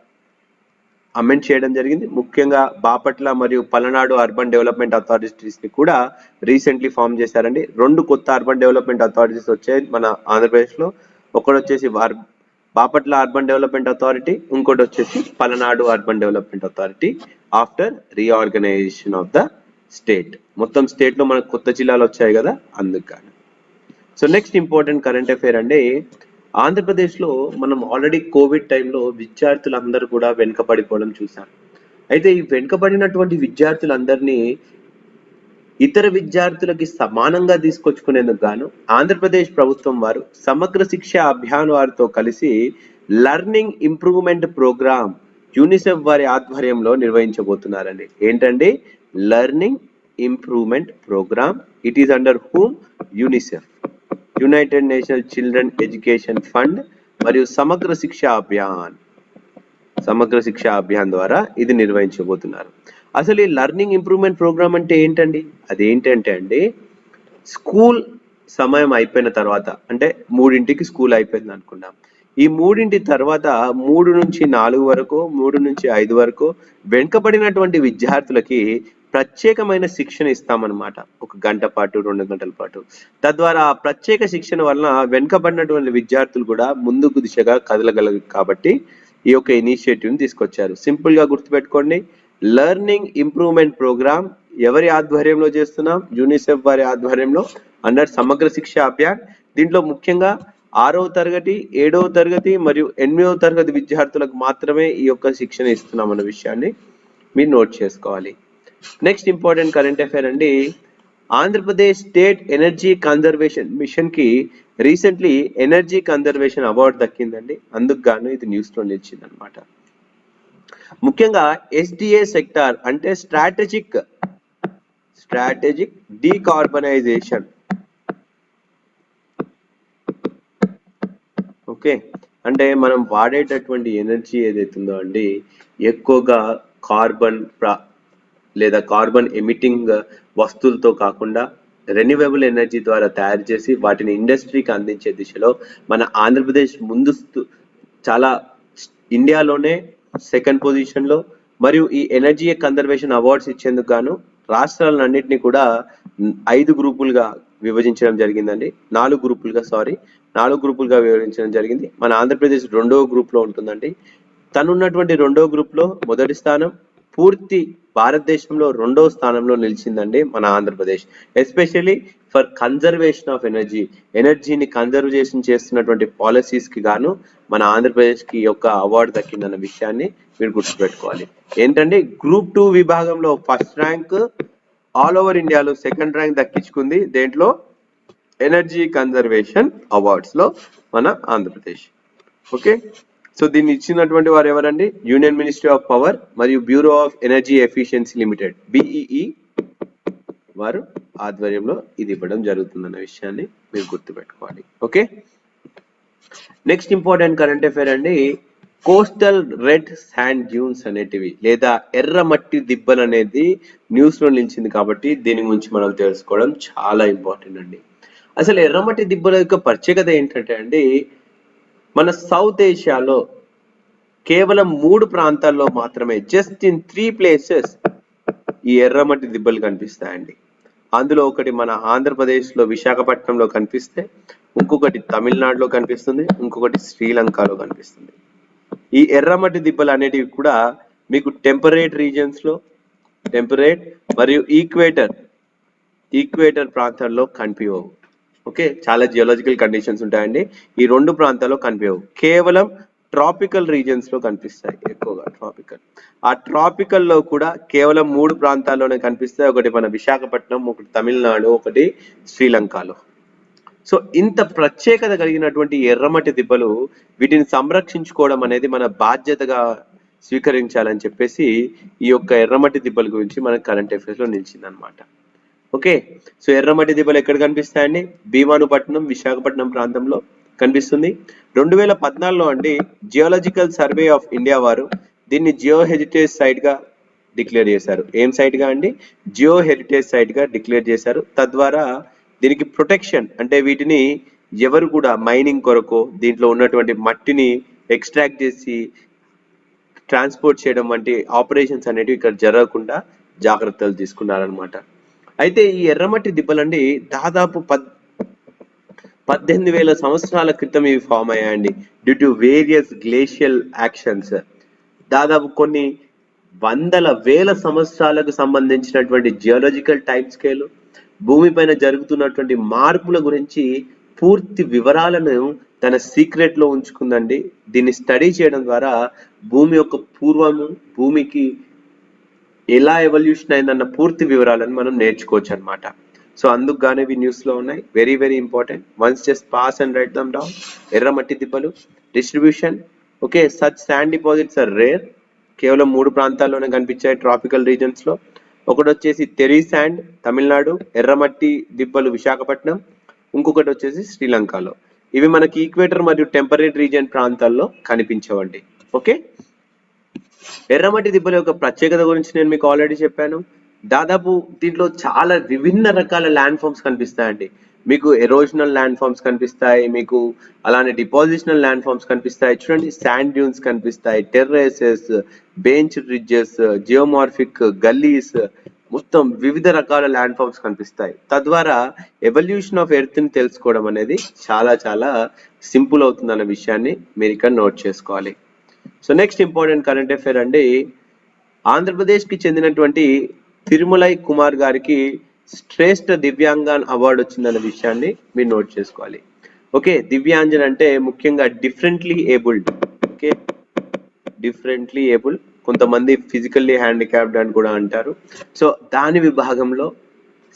అమెండ్ చేయడం జరిగింది. ముఖ్యంగా బాపట్ల మరియు పలనాడు అర్బన్ డెవలప్మెంట్ అథారిటీస్ని కూడా రీసెంట్లీ ఫామ్ చేశారండి. రెండు కొత్త అర్బన్ డెవలప్మెంట్ అథారిటీస్ వచ్చాయి మన ఆంధ్రప్రదేశ్లో. ఒకటి వచ్చేసి వార్- బాపట్ల అర్బన్ డెవలప్మెంట్ అథారిటీ ఇంకోటి వచ్చేసి Palnadu urban development authority after reorganisation of the state మొత్తం స్టేట్లో మనకు కొత్త జిల్లాలు వచ్చాయి కదా అందుకు so next important current affair అంటే ఆంధ్రప్రదేశ్లో మనం ఆల్రెడీ కోవిడ్ టైంలో విద్యార్థులందరూ కూడా వెనుకబడిపోవడం చూసాం అయితే ఈ వెనుకబడినటువంటి విద్యార్థులందరినీ ఇతర విద్యార్థులకి సమానంగా తీసుకొచ్చుకునేందుకు గాను ఆంధ్రప్రదేశ్ ప్రభుత్వం వారు సమగ్ర శిక్ష అభియాన్ వారితో కలిసి లర్నింగ్ ఇంప్రూవ్మెంట్ ప్రోగ్రామ్ యూనిసెఫ్ వారి ఆధ్వర్యంలో నిర్వహించబోతున్నారండి. ఏంటండి? Learning improvement programme. It is under whom UNICEF. United National Children Education Fund మరియు సమగ్ర శిక్ష అభియాన్. సమగ్ర శిక్ష అభియాన్ ద్వారా ఇది నిర్వహించబోతున్నారు. అసలు ఈ లర్నింగ్ ఇంప్రూవ్మెంట్ ప్రోగ్రామ్ అంటే ఏంటండి? అదేంటంటే అండి స్కూల్ సమయం అయిపోయిన తర్వాత అంటే మూడింటికి స్కూల్ అయిపోయింది అనుకున్నాం ఈ మూడింటి తర్వాత మూడు నుంచి నాలుగు వరకు మూడు నుంచి ఐదు వరకు వెనుకబడినటువంటి విద్యార్థులకి ప్రత్యేకమైన శిక్షణ ఇస్తామన్నమాట. ఒక గంట పాటు రెండు గంటల పాటు. తద్వారా ఆ ప్రత్యేక శిక్షణ వలన వెనుకబడినటువంటి విద్యార్థులు కూడా ముందుకు దిశగా కదలగలరు కాబట్టి ఈ యొక్క ఇనిషియేటివ్ తీసుకొచ్చారు. సింపుల్గా గుర్తుపెట్టుకోండి. లెర్నింగ్ ఇంప్రూవ్మెంట్ ప్రోగ్రామ్ ఎవరి ఆధ్వర్యంలో చేస్తున్నాం? యూనిసెఫ్ వారి ఆధ్వర్యంలో అండర్ సమగ్ర శిక్ష అభియాన్. దీంట్లో ముఖ్యంగా ఆరవ తరగతి ఏడవ తరగతి మరియు ఎనిమిదవ తరగతి విద్యార్థులకు మాత్రమే ఈ యొక్క శిక్షణ ఇస్తున్నాం అన్న విషయాన్ని మీరు నోట్ చేసుకోవాలి. నెక్స్ట్ ఇంపార్టెంట్ కరెంట్ అఫైర్ అండి ఆంధ్రప్రదేశ్ స్టేట్ ఎనర్జీ కన్జర్వేషన్ మిషన్కి రీసెంట్లీ ఎనర్జీ కన్జర్వేషన్ అవార్డు దక్కిందండి. అందుకు గాను ఇది న్యూస్లో నిలిచింది అనమాట ముఖ్యంగా ఎస్డిఏ సెక్టార్ అంటే స్ట్రాటజిక్ స్ట్రాటజిక్ డీకార్బనైజేషన్ ఓకే అంటే మనం వాడేటటువంటి ఎనర్జీ ఏదైతుందో అండి ఎక్కువగా కార్బన్ లేదా కార్బన్ ఎమిటింగ్ వస్తువులతో కాకుండా రెన్యూవబుల్ ఎనర్జీ ద్వారా తయారు చేసి వాటిని ఇండస్ట్రీకి అందించే దిశలో మన ఆంధ్రప్రదేశ్ ముందుస్తు చాలా ఇండియాలోనే సెకండ్ పొజిషన్లో. మరియు ఈ ఎనర్జీ కన్జర్వేషన్ అవార్డ్స్ ఇచ్చేందుకు గాను రాష్ట్రాలన్నింటినీ కూడా ఐదు గ్రూపులుగా విభజించడం జరిగిందండి. నాలుగు గ్రూపులుగా సారీ నాలుగు గ్రూపులుగా విభజించడం జరిగింది. మన ఆంధ్రప్రదేశ్ రెండవ గ్రూప్లో ఉంటుందండి. తనున్నటువంటి రెండవ గ్రూప్లో మొదటి స్థానం పూర్తి భారతదేశంలో రెండవ స్థానంలో నిలిచిందండి మన Andhra Pradesh. Especially for conservation of energy ఎనర్జీని కన్జర్వేషన్ చేస్తున్నటువంటి పాలసీస్కి గాను మన ఆంధ్రప్రదేశ్కి యొక్క అవార్డు దక్కిందన్న విషయాన్ని మీరు గుర్తుపెట్టుకోవాలి. ఏంటంటే గ్రూప్ టూ విభాగంలో ఫస్ట్ ర్యాంక్ ఆల్ ఓవర్ ఇండియాలో సెకండ్ ర్యాంక్ దక్కించుకుంది. దేంట్లో ఎనర్జీ కన్జర్వేషన్ అవార్డ్స్లో మన ఆంధ్రప్రదేశ్. ఓకే సో దీన్ని ఇచ్చినటువంటి వారు ఎవరండి? యూనియన్ మినిస్ట్రీ ఆఫ్ పవర్ మరియు bureau of energy efficiency limited BEE వారు ఆధ్వర్యంలో ఇది ఇవ్వడం జరుగుతుందన్న విషయాన్ని మీరు గుర్తుపెట్టుకోవాలి. Okay next important current affair అండి కోస్టల్ రెడ్ శాండ్ డ్యూన్స్ అనేటివి లేదా ఎర్ర మట్టి దిబ్బలు అనేది న్యూస్లో నిలిచింది కాబట్టి దీని గురించి మనం తెలుసుకోవడం చాలా ఇంపార్టెంట్ అండి. అసలు ఎర్రమట్టి దిబ్బల యొక్క ప్రత్యేకత ఏంటంటే అండి మన సౌత్ ఏషియాలో కేవలం మూడు ప్రాంతాల్లో మాత్రమే జస్ట్ ఇన్ త్రీ ప్లేసెస్ ఈ ఎర్రమట్టి దిబ్బలు కనిపిస్తాయండి. అందులో ఒకటి మన ఆంధ్రప్రదేశ్లో విశాఖపట్నంలో కనిపిస్తే ఇంకొకటి తమిళనాడులో కనిపిస్తుంది ఇంకొకటి శ్రీలంకలో కనిపిస్తుంది. ఈ ఎర్రమట్టి దిబ్బలు అనేటివి కూడా మీకు టెంపరేట్ రీజన్స్లో టెంపరేట్ మరియు ఈక్వేటర్ ఈక్వేటర్ ప్రాంతాల్లో కనిపించవు ఓకే? చాలా జియోలాజికల్ కండిషన్స్ ఉంటాయండి. ఈ రెండు ప్రాంతాల్లో కనిపించవు. కేవలం ట్రాపికల్ రీజియన్స్లో కనిపిస్తాయి ఎక్కువగా ట్రాపికల్ ఆ ట్రాపికల్లో కూడా కేవలం మూడు ప్రాంతాల్లోనే కనిపిస్తాయి. ఒకటి మన విశాఖపట్నం ఒకటి తమిళనాడు ఒకటి శ్రీలంకలో. సో ఇంత ప్రత్యేకత కలిగినటువంటి ఎర్రమట్టి దిబ్బలు వీటిని సంరక్షించుకోవడం అనేది మన బాధ్యతగా స్వీకరించాలని చెప్పేసి ఈ యొక్క ఎర్రమట్టి దిబ్బల గురించి మనకు కరెంట్ అఫైర్స్లో నిలిచింది అనమాట ఓకే? సో ఎర్రమట్టి దీపాలు ఎక్కడ కనిపిస్తాయండి? భీమానుపట్నం విశాఖపట్నం ప్రాంతంలో కనిపిస్తుంది. రెండు వేల పద్నాలుగులో అండి జియోలాజికల్ సర్వే ఆఫ్ ఇండియా వారు దీన్ని జియో హెరిటేజ్ సైట్గా డిక్లేర్ చేశారు. ఏం సైట్గా అండి? జియో హెరిటేజ్ సైట్గా డిక్లేర్ చేశారు. తద్వారా దీనికి ప్రొటెక్షన్ అంటే వీటిని ఎవరు కూడా మైనింగ్ కొరకు దీంట్లో ఉన్నటువంటి మట్టిని ఎక్స్ట్రాక్ట్ చేసి ట్రాన్స్పోర్ట్ చేయడం వంటి ఆపరేషన్స్ అనేటివి ఇక్కడ జరగకుండా జాగ్రత్తలు తీసుకున్నారనమాట అయితే ఈ ఎర్రమట్టి దిబ్బలండి దాదాపు పద్ పద్దెనిమిది వేల సంవత్సరాల క్రితం ఇవి ఫామ్ అయ్యాయండి due to various glacial actions దాదాపు కొన్ని వందల వేల సంవత్సరాలకు సంబంధించినటువంటి జియోలాజికల్ టైం స్కేల్ భూమిపైన జరుగుతున్నటువంటి మార్పుల గురించి పూర్తి వివరాలను తన సీక్రెట్లో ఉంచుకుందండి. దీన్ని స్టడీ చేయడం ద్వారా భూమి యొక్క పూర్వము భూమికి ఎలా ఎవల్యూషన్ అయిందన్న పూర్తి వివరాలను మనం నేర్చుకోవచ్చు అనమాట సో అందుకు గానే ఇవి న్యూస్లో ఉన్నాయి. Very very important once just pass and write them down ఎర్రమట్టి దిబ్బలు. Distribution okay such sand deposits are rare కేవలం మూడు ప్రాంతాల్లోనే కనిపించాయి ట్రాపికల్ రీజన్స్లో ఒకటి వచ్చేసి తెరీ శాండ్ తమిళనాడు ఎర్రమట్టి దిబ్బలు విశాఖపట్నం. ఇంకొకటి వచ్చేసి శ్రీలంకలో. ఇవి మనకి ఈక్వేటర్ మరియు టెంపరేట్ రీజియన్ ప్రాంతాల్లో కనిపించవండి. ఓకే ఎర్రమట్టి దిబ్బల యొక్క ప్రత్యేకత గురించి నేను మీకు ఆల్రెడీ చెప్పాను. దాదాపు దీంట్లో చాలా విభిన్న రకాల ల్యాండ్ ఫామ్స్ కనిపిస్తాయండి. మీకు ఎరోజనల్ ల్యాండ్ ఫామ్స్ కనిపిస్తాయి మీకు అలానే డిపాజిషనల్ ల్యాండ్ ఫామ్స్ కనిపిస్తాయి. చూడండి శాండ్ డ్యూన్స్ కనిపిస్తాయి terraces bench ridges geomorphic gullies మొత్తం వివిధ రకాల ల్యాండ్ ఫామ్స్ కనిపిస్తాయి. తద్వారా ఎవల్యూషన్ ఆఫ్ ఎర్త్ని తెలుసుకోవడం అనేది చాలా చాలా సింపుల్ అవుతుంది అన్న విషయాన్ని మీరు ఇక్కడ నోట్ చేసుకోవాలి. So next important current affair అండి. ఆంధ్రప్రదేశ్కి చెందినటువంటి తిరుమలై కుమార్ గారికి శ్రేష్ఠ దివ్యాంగన్ అవార్డు వచ్చిందన్న విషయాన్ని మీరు నోట్ చేసుకోవాలి. ఓకే దివ్యాంజన్ అంటే ముఖ్యంగా differently abled okay differently able కొంతమంది ఫిజికల్లీ హ్యాండిక్యాప్డ్ అని కూడా అంటారు. సో దాని విభాగంలో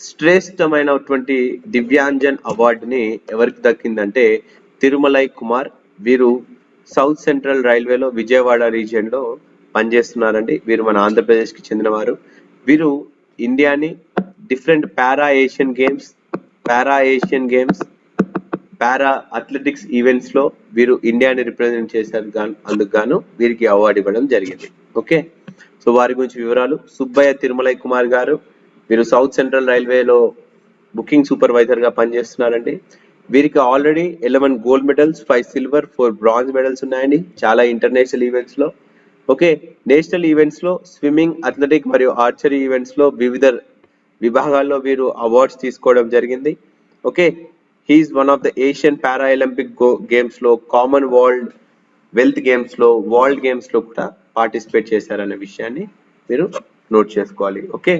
శ్రేష్టమైనటువంటి దివ్యాంజన్ అవార్డుని ఎవరికి దక్కిందంటే తిరుమలై కుమార్ వీరు సౌత్ సెంట్రల్ రైల్వేలో విజయవాడ రీజియన్లో పనిచేస్తున్నారండి. వీరు మన ఆంధ్రప్రదేశ్కి చెందినవారు. వీరు ఇండియాని different para Asian games para Asian games para athletics ఈవెంట్స్లో వీరు ఇండియాని రిప్రజెంట్ చేశారు అందుకు గాను వీరికి అవార్డు ఇవ్వడం జరిగింది. ఓకే? సో వారి గురించి వివరాలు. సుబ్బయ్య తిరుమలై కుమార్ గారు వీరు సౌత్ సెంట్రల్ రైల్వేలో బుకింగ్ సూపర్వైజర్గా పనిచేస్తున్నారండి. వీరికి already eleven gold medals five silver four bronze medals ఉన్నాయండి. చాలా ఇంటర్నేషనల్ ఈవెంట్స్లో. ఓకే నేషనల్ ఈవెంట్స్లో స్విమ్మింగ్ అథ్లెటిక్ మరియు ఆర్చరీ ఈవెంట్స్లో వివిధ విభాగాల్లో వీరు అవార్డ్స్ తీసుకోవడం జరిగింది. Okay he is one of the Asian para Olympic గేమ్స్లో కామన్ వరల్డ్ వెల్త్ గేమ్స్లో వరల్డ్ గేమ్స్లో కూడా పార్టిసిపేట్ చేశారనే విషయాన్ని మీరు నోట్ చేసుకోవాలి. Okay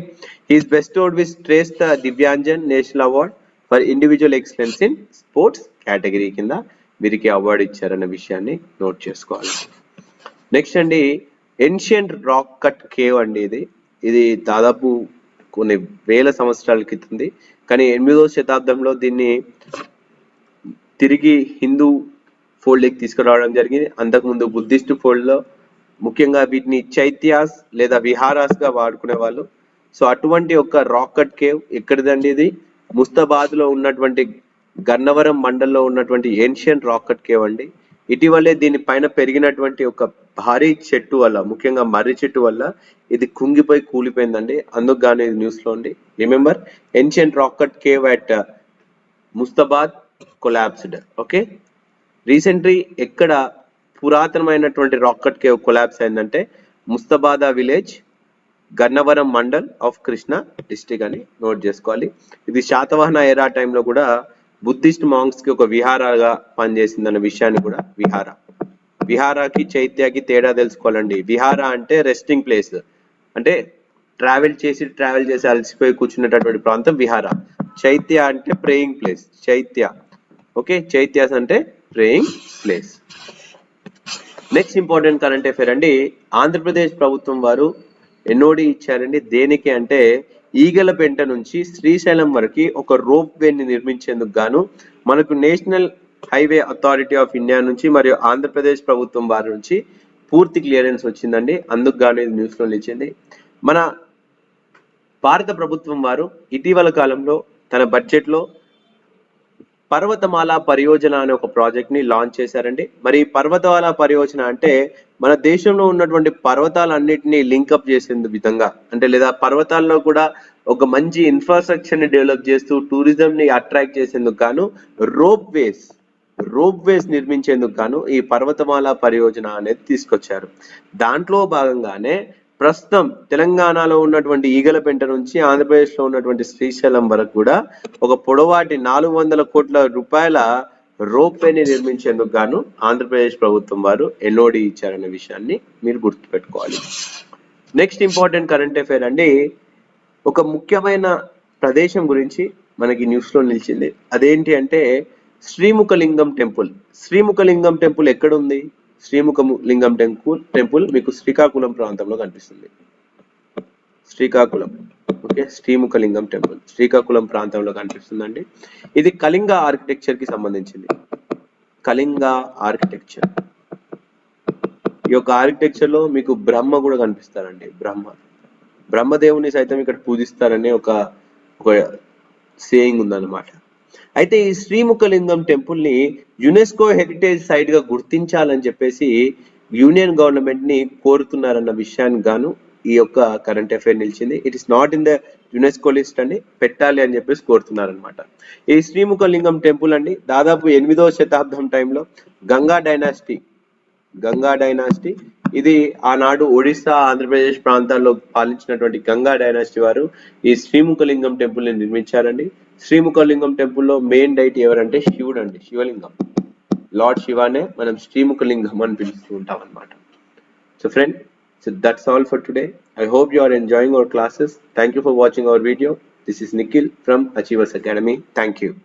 he's bestowed with Shreshtha Divyangjan national award for individual excellence in sports category కింద వీరికి అవార్డు ఇచ్చారన్న విషయాన్ని నోట్ చేసుకోవాలి. నెక్స్ట్ అండి ఎన్షియంట్ రాక్ కట్ కేవ్ అండి ఇది. ఇది దాదాపు కొన్ని వేల సంవత్సరాల క్రితంది కానీ ఎనిమిదవ శతాబ్దంలో దీన్ని తిరిగి హిందూ ఫోల్డ్కి తీసుకురావడం జరిగింది. అంతకుముందు బుద్ధిస్ట్ ఫోల్డ్లో ముఖ్యంగా వీటిని చైత్యాస్ లేదా విహారాస్గా వాడుకునే వాళ్ళు సో అటువంటి ఒక రాకెట్ కేవ్ ఎక్కడిదండి ఇది? ముస్తాబాద్లో ఉన్నటువంటి గన్నవరం మండల్లో ఉన్నటువంటి ఏన్షియంట్ రాకెట్ కేవ్ అండి. ఇటీవలే దీని పైన పెరిగినటువంటి ఒక భారీ చెట్టు వల్ల ముఖ్యంగా మర్రి చెట్టు వల్ల ఇది కుంగిపోయి కూలిపోయిందండి. అందుకు గానీ న్యూస్లో ఉంది. Remember ancient rock cave at Mustabad collapsed okay recently ఎక్కడ పురాతనమైనటువంటి రాకెట్ కేవ్ కొలాబ్స్ అయిందంటే Mustabada village Gannavaram mandal of Krishna district అని నోట్ చేసుకోవాలి. ఇది శాతవాహన ఎరా టైంలో కూడా బుద్ధిస్ట్ మాంగ్స్కి ఒక విహారాగా పనిచేసిందన్న విషయాన్ని కూడా విహార. విహారాకి చైత్యాకి తేడా తెలుసుకోవాలండి. విహార అంటే రెస్టింగ్ ప్లేస్ అంటే ట్రావెల్ చేసి ట్రావెల్ చేసి అలసిపోయి కూర్చున్నటువంటి ప్రాంతం విహార. చైత్య అంటే praying place chaitya. Okay? Chaityas అంటే praying place next important current affair అండి. ఆంధ్రప్రదేశ్ ప్రభుత్వం వారు ఎన్ఓడి ఇచ్చారండి. దేనికి అంటే ఈగల పెంట నుంచి శ్రీశైలం వరకు ఒక రోప్ వేని నిర్మించేందుకు గాను మనకు national highway authority of India నుంచి మరియు ఆంధ్రప్రదేశ్ ప్రభుత్వం వారి నుంచి పూర్తి క్లియరెన్స్ వచ్చిందండి. అందుకు గాను ఇది న్యూస్లో నిలిచింది. మన భారత ప్రభుత్వం వారు ఇటీవల కాలంలో తన బడ్జెట్లో పర్వతమాల పరియోజన అనే ఒక ప్రాజెక్ట్ని లాంచ్ చేశారండి. మరి పర్వతమాల పరియోజన అంటే మన దేశంలో ఉన్నటువంటి పర్వతాలన్నిటినీ లింకప్ చేసే విధంగా అంటే లేదా పర్వతాల్లో కూడా ఒక మంచి ఇన్ఫ్రాస్ట్రక్చర్ని డెవలప్ చేస్తూ టూరిజం ని అట్రాక్ట్ చేసేందుకు గాను రోప్ వేస్ రోప్ వేస్ నిర్మించేందుకు గాను ఈ పర్వతమాల పరియోజన అనేది తీసుకొచ్చారు. దాంట్లో భాగంగానే ప్రస్తుతం తెలంగాణలో ఉన్నటువంటి ఈగలపెంట నుంచి ఆంధ్రప్రదేశ్లో ఉన్నటువంటి శ్రీశైలం వరకు కూడా ఒక పొడవాటి నాలుగు వందల కోట్ల రూపాయల రోప్ వేని నిర్మించేందుకు గాను ఆంధ్రప్రదేశ్ ప్రభుత్వం వారు ఎన్ఓడి ఇచ్చారనే విషయాన్ని మీరు గుర్తుపెట్టుకోవాలి. నెక్స్ట్ ఇంపార్టెంట్ కరెంట్ అఫైర్ అండి. ఒక ముఖ్యమైన ప్రదేశం గురించి మనకి న్యూస్లో నిలిచింది. అదేంటి అంటే శ్రీముఖలింగం టెంపుల్. శ్రీముఖలింగం టెంపుల్ ఎక్కడ ఉంది శ్రీముఖ లింగం టెంపుల్ టెంపుల్ మీకు శ్రీకాకుళం ప్రాంతంలో కనిపిస్తుంది. Srikakulam. Okay Srimukhalingam temple. Srikakulam ప్రాంతంలో కనిపిస్తుందండి. ఇది కళింగ ఆర్కిటెక్చర్కి సంబంధించింది. కళింగ ఆర్కిటెక్చర్ ఈ యొక్క ఆర్కిటెక్చర్లో మీకు బ్రహ్మ కూడా కనిపిస్తారండి. బ్రహ్మ. బ్రహ్మదేవుని సైతం ఇక్కడ పూజిస్తారనే ఒక ఒక సేయింగ్ ఉందన్నమాట. అయితే ఈ శ్రీముఖలింగం టెంపుల్ని యునెస్కో హెరిటేజ్ సైట్గా గుర్తించాలని చెప్పేసి యూనియన్ గవర్నమెంట్ని కోరుతున్నారన్న విషయానికి గాను ఈ యొక్క కరెంట్ అఫైర్ నిలిచింది. It is not in the UNESCO list అని పెట్టాలి అని చెప్పేసి కోరుతున్నారనమాట ఈ శ్రీముఖలింగం టెంపుల్ అండి దాదాపు ఎనిమిదవ శతాబ్దం టైంలో గంగా డైనాసిటీ గంగా డైనాసిటీ ఇది ఆనాడు ఒడిస్సా ఆంధ్రప్రదేశ్ ప్రాంతాల్లో పాలించినటువంటి గంగా డైనాసిటీ వారు ఈ శ్రీముఖలింగం టెంపుల్ని నిర్మించారండి. శ్రీముఖలింగం టెంపుల్లో మెయిన్ డైట్ ఎవరంటే శివుడు అండి శివలింగం. లార్డ్ శివానే మనం శ్రీముఖలింగం అని పిలుస్తూ ఉంటాం అనమాట so friend So that's all for today. I hope you are enjoying our classes. Thank you for watching our video. This is Nikhil from Achievers Academy. Thank you.